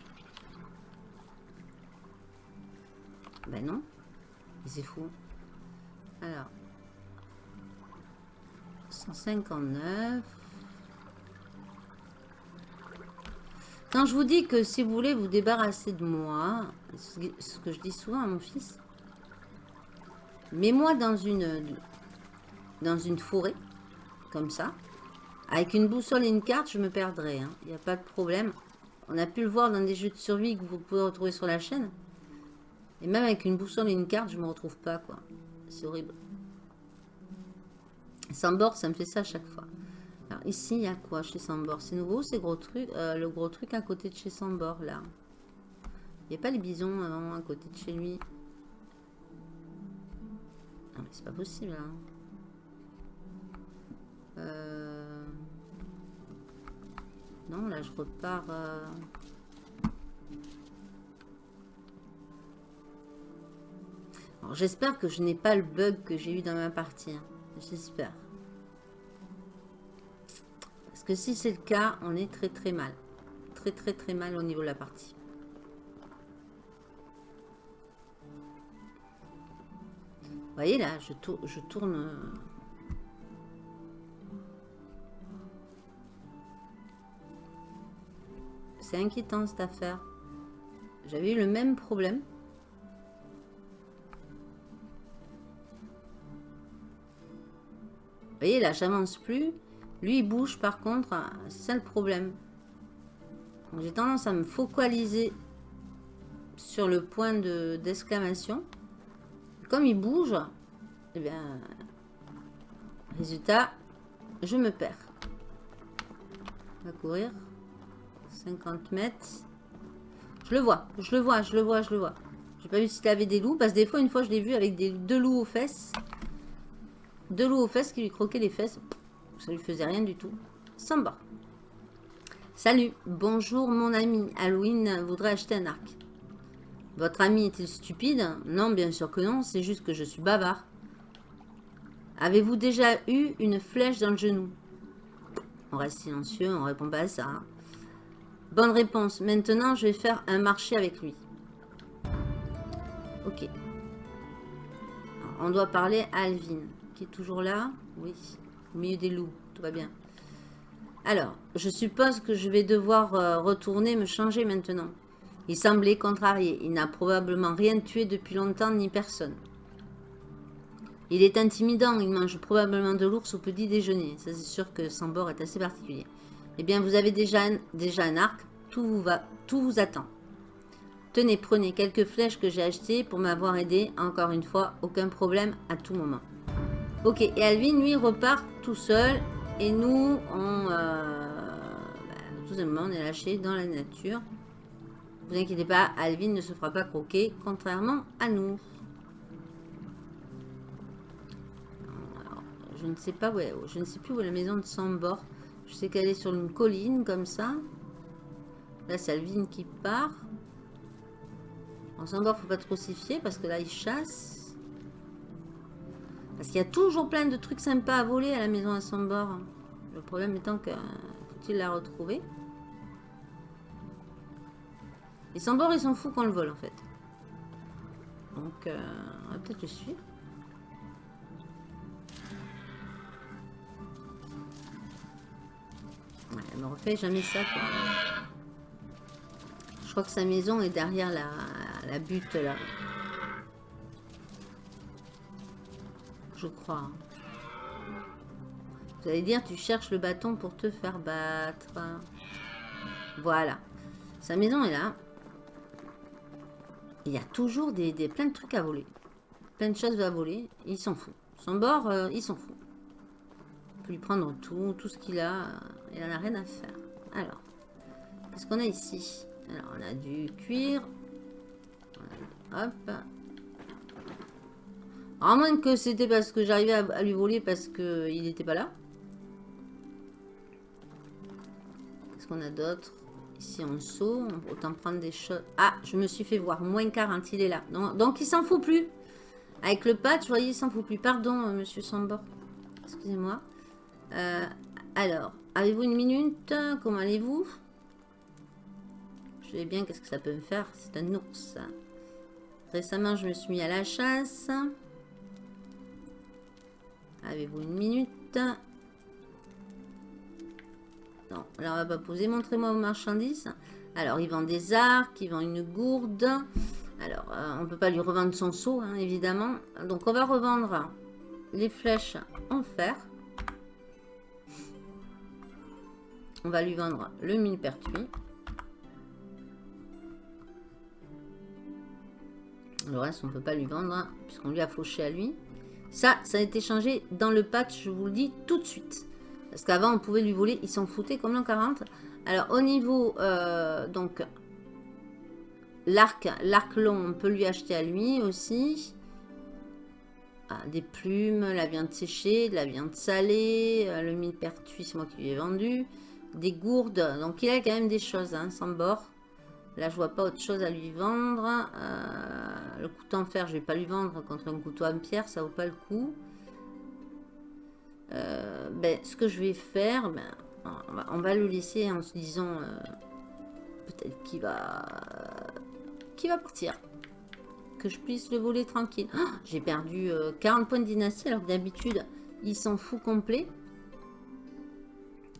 Ben non. C'est fou. Alors. 159. Quand je vous dis que si vous voulez vous débarrasser de moi, ce que je dis souvent à mon fils, mets-moi dans une, dans une forêt, comme ça, avec une boussole et une carte, je me perdrai. Il hein. n'y a pas de problème. On a pu le voir dans des jeux de survie que vous pouvez retrouver sur la chaîne. Et même avec une boussole et une carte, je ne me retrouve pas, quoi. C'est horrible. Sans bord, ça me fait ça à chaque fois. Alors ici, il y a quoi chez Sambor? C'est nouveau, c'est gros truc, euh, le gros truc à côté de chez Sambor, là. Il n'y a pas les bisons avant, à côté de chez lui. Non, mais c'est pas possible, hein. Euh... Non, là, je repars... Euh. j'espère que je n'ai pas le bug que j'ai eu dans ma partie. Hein. J'espère. Parce que si c'est le cas, on est très très mal. Très très très mal au niveau de la partie. Vous voyez là, je, je tourne... Euh, c'est inquiétant cette affaire. J'avais eu le même problème. Vous voyez là, j'avance plus. Lui, il bouge par contre. C'est ça le problème. J'ai tendance à me focaliser sur le point d'exclamation. Comme il bouge, eh bien, résultat, je me perds. On va courir. 50 mètres. Je le vois, je le vois, je le vois, je le vois. J'ai pas vu s'il avait des loups, parce que des fois, une fois, je l'ai vu avec des, deux loups aux fesses. Deux loups aux fesses qui lui croquaient les fesses. Ça lui faisait rien du tout. Samba. Salut, bonjour mon ami. Halloween voudrait acheter un arc. Votre ami est-il stupide? Non, bien sûr que non, c'est juste que je suis bavard. Avez-vous déjà eu une flèche dans le genou? On reste silencieux, on répond pas à ça. Bonne réponse. Maintenant, je vais faire un marché avec lui. Ok. on doit parler à Alvin, qui est toujours là. Oui. Au milieu des loups. Tout va bien. Alors, je suppose que je vais devoir euh, retourner me changer maintenant. Il semblait contrarié. Il n'a probablement rien tué depuis longtemps ni personne. Il est intimidant. Il mange probablement de l'ours au petit déjeuner. Ça, c'est sûr que Sambor est assez particulier. Eh bien, vous avez déjà un, déjà un arc. Tout vous, va, tout vous attend. Tenez, prenez quelques flèches que j'ai achetées pour m'avoir aidé. Encore une fois, aucun problème à tout moment. Ok, et Alvin, lui, repart tout seul. Et nous, on... Euh, bah, tout simplement, on est lâché dans la nature. Vous inquiétez pas, Alvin ne se fera pas croquer, contrairement à nous. je ne sais pas où je ne sais plus où est la maison de Sambor. Je sais qu'elle est sur une colline, comme ça. Là, c'est Alvin qui part. En Sambor, faut pas trop s'y fier, parce que là, il chasse. Parce qu'il y a toujours plein de trucs sympas à voler à la maison à Sambor. Le problème étant que faut-il la retrouver? Et Sambor, il s'en fout qu'on le vole, en fait. Donc, euh, on va peut-être le suivre. Ouais, elle me refait jamais ça. Je crois que sa maison est derrière la butte, là. Je crois. Vous allez dire, tu cherches le bâton pour te faire battre. Voilà. Sa maison est là. Il y a toujours des, plein de trucs à voler. Plein de choses à voler. Il s'en fout. Son bord, euh, il s'en fout. On peut lui prendre tout, tout ce qu'il a. Il en a rien à faire. Alors, qu'est-ce qu'on a ici? Alors, on a du cuir. Hop. À moins que c'était parce que j'arrivais à, lui voler parce qu'il n'était pas là. Qu'est-ce qu'on a d'autre? Ici en saut, autant prendre des choses. Ah, je me suis fait voir. Moins 40, il est là. Donc, il s'en fout plus. Avec le patch, vous voyez, il s'en fout plus. Pardon, euh, monsieur Sambor. Excusez-moi. Euh, alors, avez-vous une minute? Comment allez-vous? Je sais bien qu'est-ce que ça peut me faire. C'est un ours. Récemment, je me suis mis à la chasse. Avez-vous une minute non, là on va pas poser. Montrez-moi vos marchandises. Alors, il vend des arcs, il vend une gourde. Alors, euh, on ne peut pas lui revendre son seau, hein, évidemment. Donc, on va revendre les flèches en fer. On va lui vendre le millepertuis. Le reste, on ne peut pas lui vendre, hein, puisqu'on lui a fauché à lui. Ça, ça a été changé dans le patch, je vous le dis tout de suite. Parce qu'avant, on pouvait lui voler. Ils s'en foutaient comme l'an 40. Alors, au niveau, euh, donc, l'arc, l'arc long, on peut lui acheter à lui aussi. Ah, des plumes, la viande séchée, de la viande salée, euh, le millepertuis, c'est moi qui lui ai vendu. Des gourdes. Donc, il a quand même des choses, hein, sans bord. Là, je vois pas autre chose à lui vendre. Euh, le couteau en fer, je vais pas lui vendre contre un couteau en pierre, ça vaut pas le coup. Euh, ben, ce que je vais faire, ben, on, va, le laisser en se disant euh, peut-être qu'il va, qu'il va partir. Que je puisse le voler tranquille. Ah, j'ai perdu 40 euh, points de dynastie alors que d'habitude, il s'en fout complet.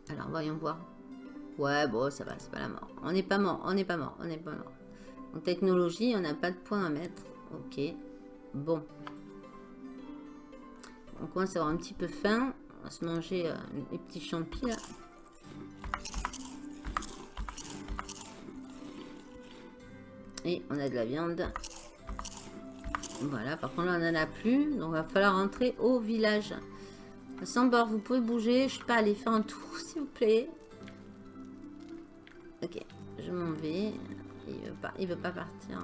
Alors, voyons voir. Ouais, bon, ça va, c'est pas la mort. On n'est pas mort, on n'est pas mort, on n'est pas mort. En technologie, on n'a pas de points à mettre. Ok, bon. On commence à avoir un petit peu faim. On va se manger euh, les petits champis là. Et on a de la viande. Voilà, par contre là on n'en a plus. Donc va falloir rentrer au village. Sans bord, vous pouvez bouger. Je suis pas aller faire un tour s'il vous plaît. Ok, je m'en vais. Il veut pas, il veut pas partir.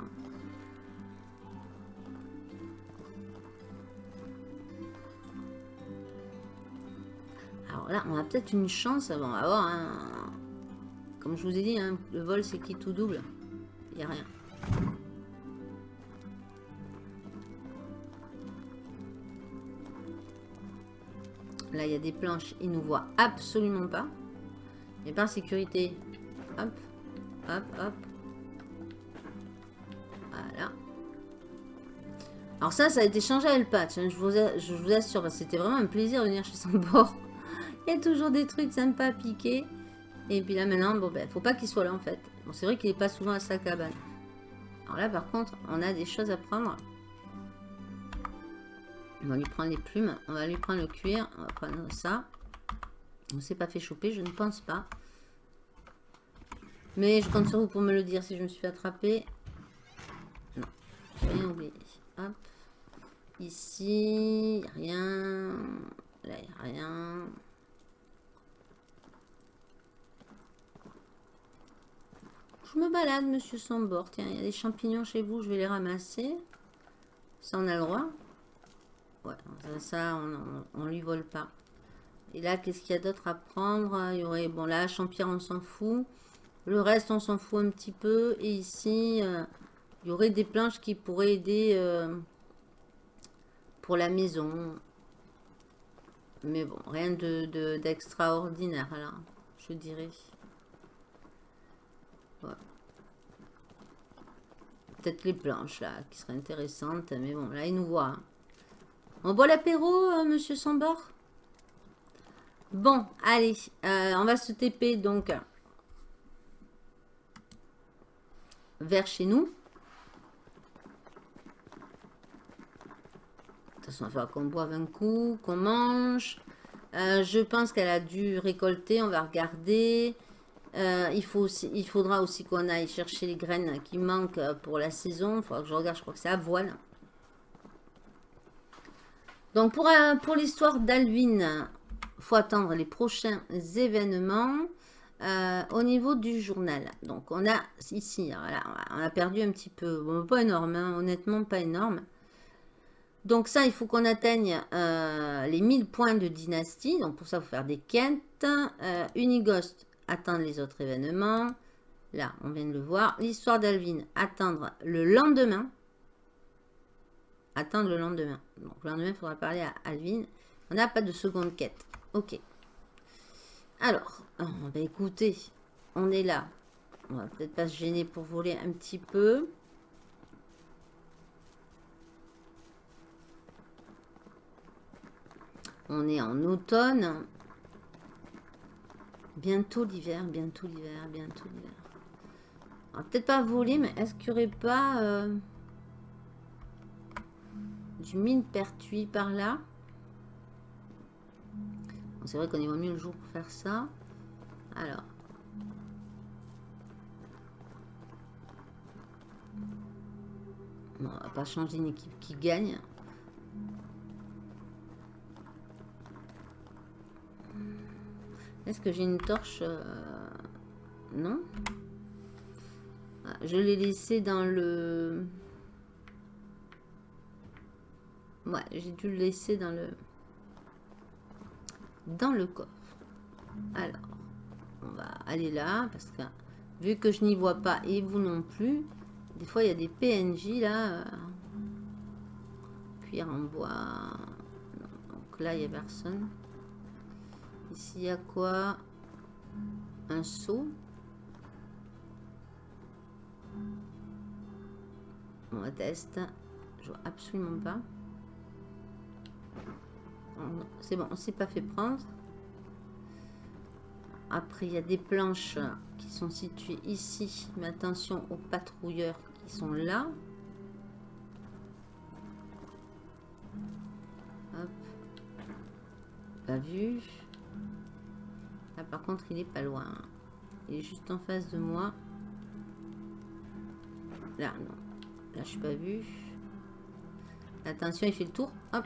Alors là, on a peut-être une chance. avant avoir un... Comme je vous ai dit, hein, le vol c'est qui tout double? Il n'y a rien. Là, il y a des planches. Il nous voit absolument pas. Mais par sécurité. Hop, hop, hop. Voilà. Alors ça, ça a été changé à le patch. Hein. Je, vous, je vous assure, c'était vraiment un plaisir de venir chez son bord. Il y a toujours des trucs sympas à piquer. Et puis là maintenant, bon ben, faut pas qu'il soit là en fait. Bon, c'est vrai qu'il est pas souvent à sa cabane. Alors là, par contre, on a des choses à prendre. On va lui prendre les plumes. On va lui prendre le cuir. On va prendre ça. On s'est pas fait choper, je ne pense pas. Mais je compte sur vous pour me le dire si je me suis fait. Non, j'ai rien oublié. Hop. Ici, rien. Là, il n'y a rien. Je me balade, monsieur Sambord. Tiens, il y a des champignons chez vous, je vais les ramasser. Ça, on a le droit? Ouais, ça, on, ne lui vole pas. Et là, qu'est-ce qu'il y a d'autre à prendre? Il y aurait, bon, là, champignon, on s'en fout. Le reste, on s'en fout un petit peu. Et ici, euh, il y aurait des planches qui pourraient aider euh, pour la maison. Mais bon, rien d'extraordinaire, de, là, je dirais. Peut-être les planches, là, qui seraient intéressantes. Mais bon, là, il nous voit. On boit l'apéro, euh, monsieur Sambor? Bon, allez. Euh, on va se TP, donc, vers chez nous. De toute façon, il va falloir qu'on boive un coup, qu'on mange. Euh, je pense qu'elle a dû récolter. On va regarder. Euh, il, faudra aussi qu'on aille chercher les graines qui manquent pour la saison. Il faudra que je regarde, je crois que c'est à voile. Donc pour, euh, l'histoire d'Alvin, il faut attendre les prochains événements. Euh, au niveau du journal, donc on a ici, on a perdu un petit peu, pas énorme, hein, honnêtement pas énorme. Donc ça, il faut qu'on atteigne les 1000 points de dynastie. Donc pour ça, il faut faire des quêtes. Unigost, attendre les autres événements. Là, on vient de le voir. L'histoire d'Alvin, attendre le lendemain. Attendre le lendemain. Donc, le lendemain, il faudra parler à Alvin. On n'a pas de seconde quête. Ok. Alors, on oh, va écouter. On est là. On va peut-être pas se gêner pour voler un petit peu. On est en automne. Bientôt l'hiver, bientôt l'hiver, bientôt l'hiver. Peut-être pas voler, mais est-ce qu'il n'y aurait pas euh, du mine pertuis par là? C'est vrai qu'on y va mieux le jour pour faire ça. Alors. on va pas changer une équipe qui gagne. Est-ce que j'ai une torche euh, Non. Ah, je l'ai laissé dans le... Ouais, j'ai dû le laisser dans le... Dans le coffre. Alors, on va aller là, parce que vu que je n'y vois pas, et vous non plus, des fois il y a des PNJ là. Euh, cuir en bois. donc là, il n'y a personne. Ici, il y a quoi Un seau. On va tester. Je vois absolument pas. C'est bon, on s'est pas fait prendre. Après, il y a des planches qui sont situées ici. Mais attention aux patrouilleurs qui sont là. Hop. Pas vu. Là, par contre, il est pas loin. Il est juste en face de moi. Là, non. Là, je suis pas vu. Attention, il fait le tour. Hop.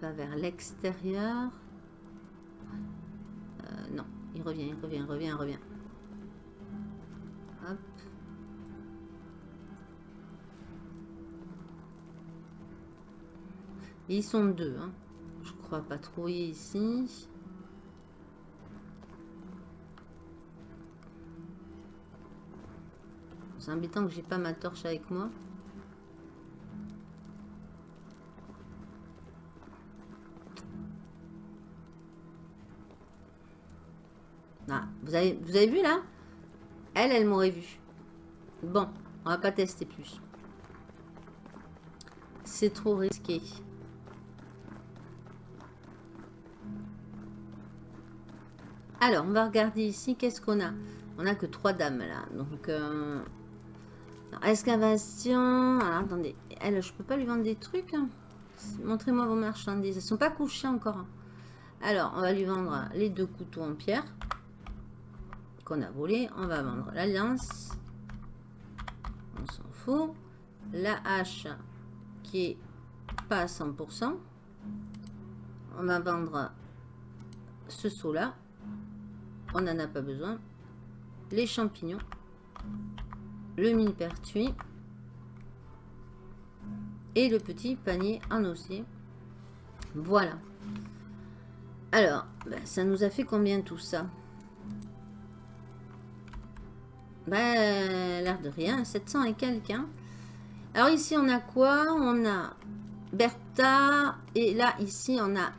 Va vers l'extérieur. Euh, non, il revient, il revient, il revient, il revient. Ils sont deux. Hein. Je crois patrouiller ici. C'est embêtant que j'ai pas ma torche avec moi. Ah, vous avez, vous avez vu là? Elle, elle m'aurait vu. Bon, on va pas tester plus. C'est trop risqué. Alors, on va regarder ici, qu'est-ce qu'on a? On a que trois dames, là. Donc, euh, excavation. Alors, attendez. Elle, je peux pas lui vendre des trucs hein? Montrez-moi vos marchandises. Elles sont pas couchées encore. Hein. Alors, on va lui vendre les deux couteaux en pierre qu'on a volé. On va vendre l'alliance. On s'en fout. La hache qui est pas à 100%. On va vendre ce saut-là. On n'en a pas besoin. Les champignons. Le mille-pertuis. Et le petit panier en osier. Voilà. Alors, ben, ça nous a fait combien tout ça? Ben, l'air de rien, 700 et quelques. Hein. Alors ici, on a quoi? On a Bertha. Et là, ici, on a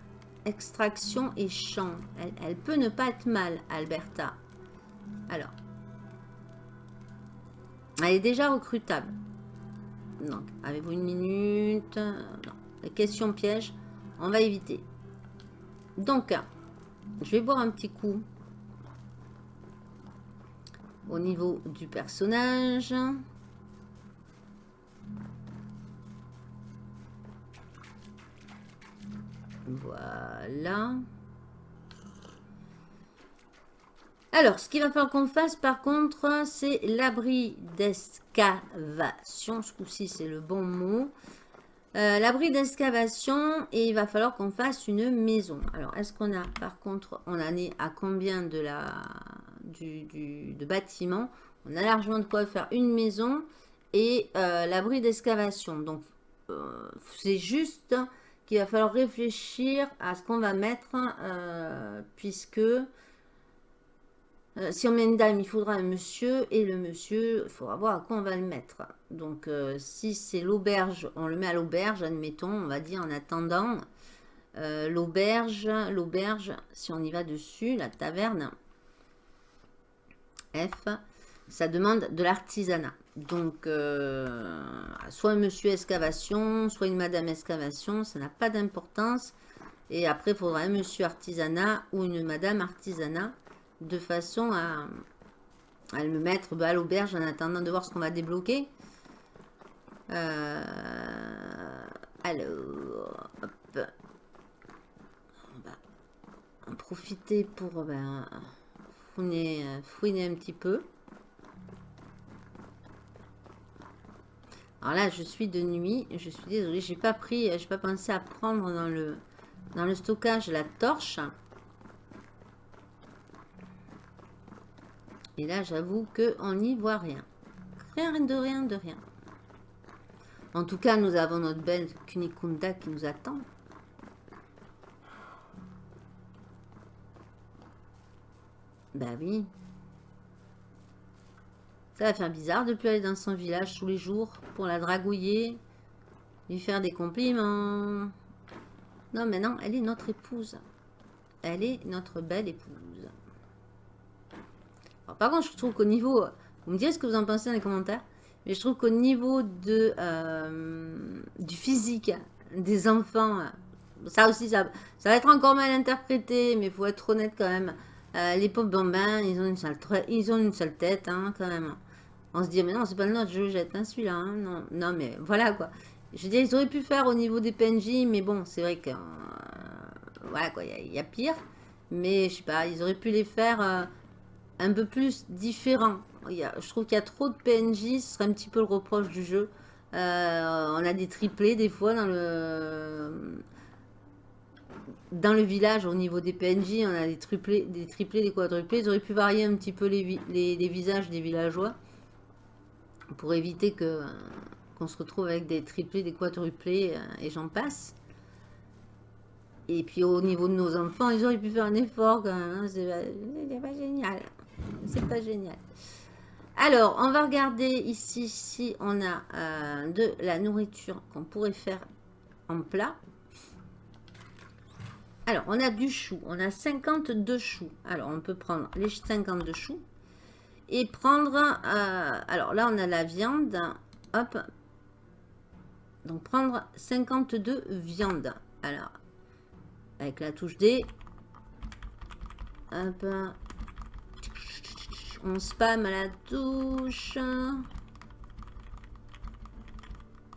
extraction et champ. Elle, peut ne pas être mal, Alberta. Alors. Elle est déjà recrutable. Donc, avez-vous une minute? Non. Les questions pièges, on va éviter. Donc, je vais boire un petit coup au niveau du personnage. Voilà. Alors, ce qu'il va falloir qu'on fasse, par contre, c'est l'abri d'excavation. Ce coup-ci, c'est le bon mot. Euh, l'abri d'excavation et il va falloir qu'on fasse une maison. Alors, est-ce qu'on a, par contre, on en est à combien de la du, de bâtiment On a largement de quoi faire une maison et euh, l'abri d'excavation. Donc, euh, c'est juste qu'il va falloir réfléchir à ce qu'on va mettre, puisque euh, si on met une dame, il faudra un monsieur. Et le monsieur, il faudra voir à quoi on va le mettre. Donc, euh, si c'est l'auberge, on le met à l'auberge, admettons, on va dire en attendant. Euh, l'auberge, l'auberge, si on y va dessus, la taverne, F, ça demande de l'artisanat. Donc, soit un monsieur excavation, soit une madame excavation, ça n'a pas d'importance. Et après, il faudra un monsieur artisanat ou une madame artisanat de façon à, à me mettre bah, à l'auberge en attendant de voir ce qu'on va débloquer. Euh, alors, on va en profiter pour ben, fouiner, fouiner un petit peu. Alors là, je suis de nuit. Je suis désolée, j'ai pas pris, j'ai pas pensé à prendre dans le dans le stockage la torche. Et là, j'avoue qu'on n'y voit rien. Rien de rien de rien. En tout cas, nous avons notre belle Kunikunda qui nous attend. Bah oui. Ça va faire bizarre de plus aller dans son village tous les jours pour la dragouiller, lui faire des compliments. Non, mais non, elle est notre épouse. Elle est notre belle épouse par contre, je trouve qu'au niveau... Vous me direz ce que vous en pensez dans les commentaires. Mais je trouve qu'au niveau de, euh, du physique des enfants, ça aussi, ça, ça, va être encore mal interprété, mais il faut être honnête quand même. Euh, les pauvres bambins, ils ont une seule, ils ont une seule tête, hein, quand même. On se dit, mais non, c'est pas le nôtre, je jette, hein, celui-là. Hein, non, non, mais voilà, quoi. Je veux dire, ils auraient pu faire au niveau des PNJ, mais bon, c'est vrai que... Euh, voilà, quoi, il y, a pire. Mais, je sais pas, ils auraient pu les faire un peu plus différent. Il y a, je trouve qu'il y a trop de PNJ, ce serait un petit peu le reproche du jeu. Euh, on a des triplés des fois dans le dans le village au niveau des PNJ, on a des triplés, des triplés, des quadruplés. Ils auraient pu varier un petit peu les, visages des villageois pour éviter que qu'on se retrouve avec des triplés, des quadruplés euh, et j'en passe. Et puis au niveau de nos enfants, ils auraient pu faire un effort quand même. Hein. C'est pas génial. C'est pas génial. Alors, on va regarder ici si on a euh, de la nourriture qu'on pourrait faire en plat. Alors, on a du chou. On a 52 choux. Alors, on peut prendre les 52 choux. Et prendre... Euh, alors, là, on a la viande. Hop. Donc, prendre 52 viandes. Alors, avec la touche D, Hop. On spam à la touche.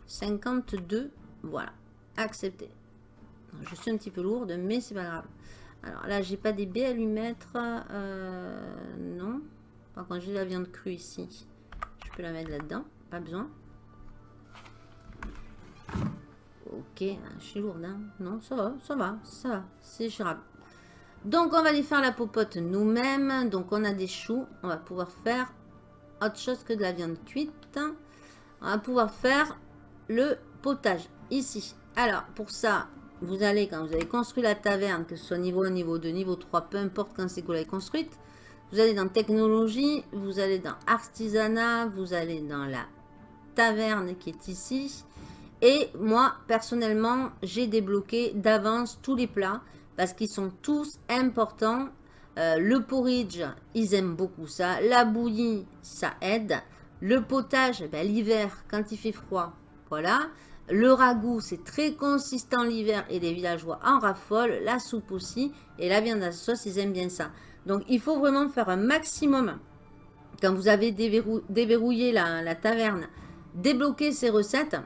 52. Voilà. Accepté. Je suis un petit peu lourde, mais c'est pas grave. Alors là, j'ai pas des baies à lui mettre. Euh, non. Par contre, j'ai la viande crue ici. Je peux la mettre là-dedans. Pas besoin. Ok, je suis lourde. Non, ça va, ça va, ça va. C'est gérable. Donc, on va aller faire la popote nous-mêmes. Donc, on a des choux. On va pouvoir faire autre chose que de la viande cuite. On va pouvoir faire le potage ici. Alors, pour ça, vous allez, quand vous avez construit la taverne, que ce soit niveau 1, niveau 2, niveau 3, peu importe quand c'est que vous l'avez construite, vous allez dans technologie, vous allez dans artisanat, vous allez dans la taverne qui est ici. Et moi, personnellement, j'ai débloqué d'avance tous les plats parce qu'ils sont tous importants. Euh, le porridge, ils aiment beaucoup ça. La bouillie, ça aide. Le potage, ben, l'hiver, quand il fait froid, voilà. Le ragoût, c'est très consistant l'hiver et les villageois en raffolent. La soupe aussi. Et la viande à sauce, ils aiment bien ça. Donc, il faut vraiment faire un maximum. Quand vous avez déverrouillé la, taverne, débloquer ces recettes,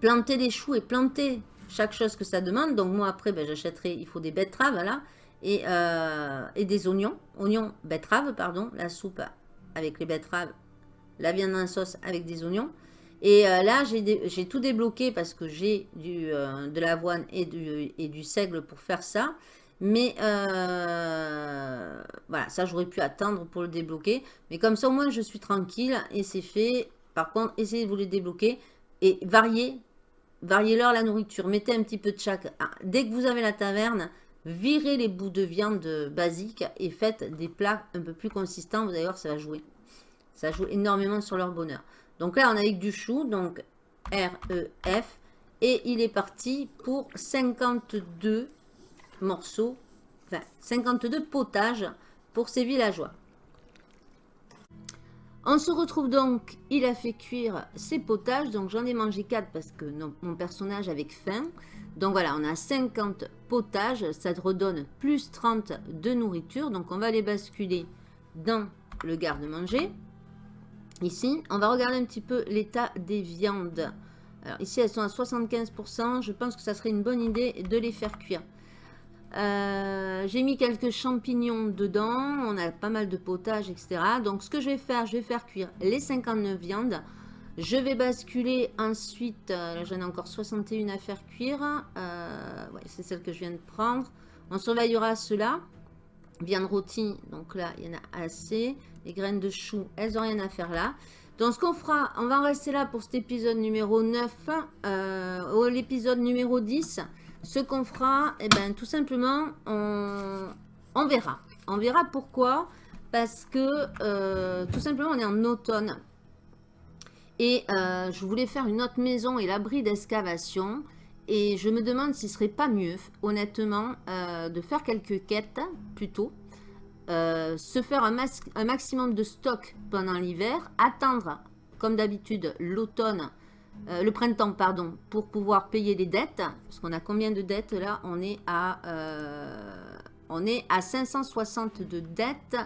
planter des choux et planter chaque chose que ça demande. Donc, moi, après, ben, j'achèterai, il faut des betteraves, là, et, euh, et des oignons. Oignons, betteraves, pardon. La soupe avec les betteraves, la viande en sauce avec des oignons. Et euh, là, j'ai tout débloqué parce que j'ai euh, de l'avoine et du, et du seigle pour faire ça. Mais euh, voilà, ça j'aurais pu attendre pour le débloquer. Mais comme ça au moins je suis tranquille et c'est fait. Par contre, essayez de vous les débloquer et variez, variez leur la nourriture. Mettez un petit peu de chaque. Ah, dès que vous avez la taverne, virez les bouts de viande basique et faites des plats un peu plus consistants. Vous ça va jouer. Ça joue énormément sur leur bonheur. Donc là, on a avec du chou, donc R-E-F. Et il est parti pour 52 morceaux, enfin 52 potages pour ces villageois. On se retrouve donc, il a fait cuire ses potages, donc j'en ai mangé 4 parce que mon personnage avait faim. Donc voilà, on a 50 potages, ça te redonne plus 30 de nourriture. Donc on va les basculer dans le garde-manger. Ici, on va regarder un petit peu l'état des viandes. Alors ici, elles sont à 75%. Je pense que ça serait une bonne idée de les faire cuire. Euh, j'ai mis quelques champignons dedans. On a pas mal de potage, etc. Donc, ce que je vais faire, je vais faire cuire les 59 viandes. Je vais basculer ensuite, euh, j'en ai encore 61 à faire cuire. Euh, c'est celle que je viens de prendre. On surveillera cela. Viande rôtie, donc là il y en a assez. Les graines de chou, elles n'ont rien à faire là. Donc, ce qu'on fera, on va en rester là pour cet épisode numéro 9. Euh, l'épisode numéro 10, ce qu'on fera, eh ben, tout simplement, on, verra. On verra pourquoi. Parce que, euh, tout simplement, on est en automne. Et euh, je voulais faire une autre maison et l'abri d'excavation. Et je me demande s'il ne serait pas mieux, honnêtement, euh, de faire quelques quêtes, plutôt. Se faire un, un, maximum de stock pendant l'hiver, attendre comme d'habitude l'automne, euh, le printemps pardon, pour pouvoir payer les dettes. Parce qu'on a combien de dettes là? On est à euh, on est à 560 de dettes.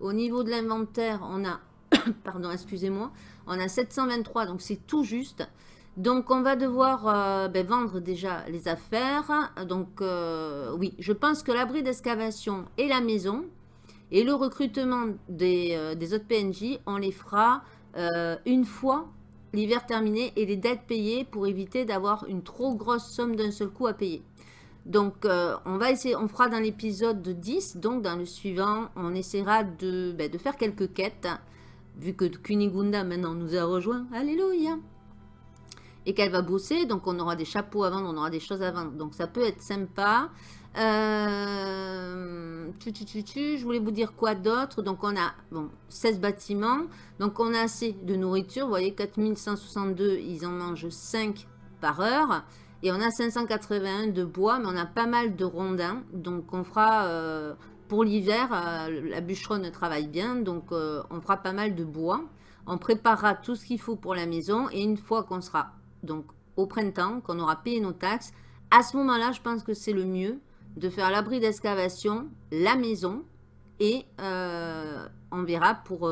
Au niveau de l'inventaire, on a pardon, excusez-moi, on a 723 donc c'est tout juste. Donc on va devoir ben, vendre déjà les affaires. Donc oui, je pense que l'abri d'excavation et la maison, et le recrutement des, euh, autres PNJ, on les fera euh, une fois l'hiver terminé et les dettes payées pour éviter d'avoir une trop grosse somme d'un seul coup à payer. Donc, euh, on va essayer, on fera dans l'épisode 10, donc dans le suivant, on essaiera de, ben, de faire quelques quêtes, vu que Kunigunda maintenant nous a rejoint. Alléluia Et qu'elle va bosser, donc on aura des chapeaux à vendre, on aura des choses à vendre. Donc, ça peut être sympa. Euh, je voulais vous dire quoi d'autre? Donc, on a bon, 16 bâtiments. Donc, on a assez de nourriture. Vous voyez, 4162, ils en mangent 5 par heure. Et on a 581 de bois, mais on a pas mal de rondins. Donc, on fera... Euh, pour l'hiver, euh, la bûcheronne travaille bien. Donc, on fera pas mal de bois. On préparera tout ce qu'il faut pour la maison. Et une fois qu'on sera donc au printemps, qu'on aura payé nos taxes, à ce moment-là, je pense que c'est le mieux de faire l'abri d'excavation, la maison, et on verra pour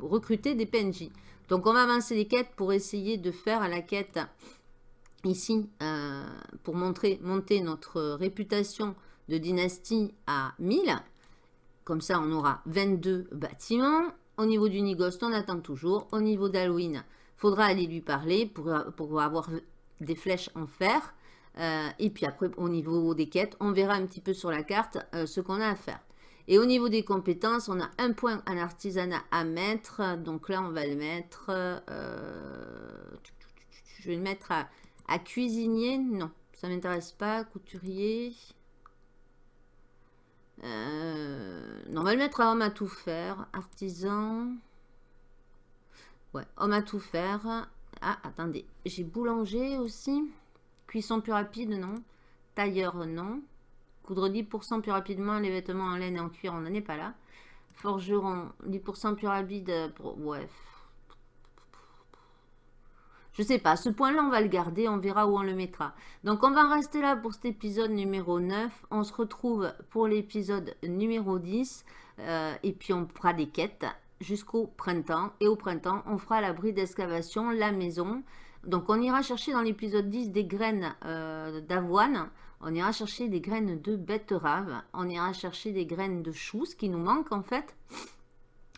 recruter des PNJ. Donc on va avancer les quêtes pour essayer de faire la quête ici pour montrer, monter notre réputation de dynastie à 1000. Comme ça, on aura 22 bâtiments. Au niveau du Nigost, on attend toujours. Au niveau d'Halloween, faudra aller lui parler pour, pour avoir des flèches en fer. Euh, et puis après, au niveau des quêtes, on verra un petit peu sur la carte euh, ce qu'on a à faire. Et au niveau des compétences, on a un point en artisanat à mettre. Donc là, on va le mettre... Euh, je vais le mettre à, à cuisinier. Non, ça ne m'intéresse pas. Couturier. non, on va le mettre à homme à tout faire. Artisan. Ouais, homme à tout faire. Ah, attendez. J'ai boulanger aussi. Cuisson plus rapide, non. Tailleur, non. Coudre 10% plus rapidement les vêtements en laine et en cuir, on n'en est pas là. Forgeron, 10% plus rapide. Pour... Ouais. Je sais pas, ce point-là, on va le garder, on verra où on le mettra. Donc, on va rester là pour cet épisode numéro 9. On se retrouve pour l'épisode numéro 10. Euh, et puis, on fera des quêtes jusqu'au printemps. Et au printemps, on fera l'abri d'excavation, la maison. Donc on ira chercher dans l'épisode 10 des graines euh, d'avoine, on ira chercher des graines de betterave, on ira chercher des graines de choux, ce qui nous manque en fait.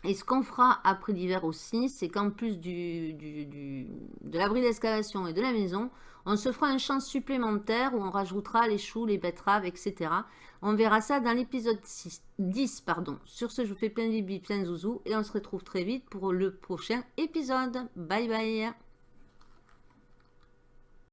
Et ce qu'on fera après l'hiver aussi, c'est qu'en plus de l'abri d'excavation et de la maison, on se fera un champ supplémentaire où on rajoutera les choux, les betteraves, etc. On verra ça dans l'épisode 10. Pardon. Sur ce, je vous fais plein de bibis, plein de zouzous et on se retrouve très vite pour le prochain épisode. Bye bye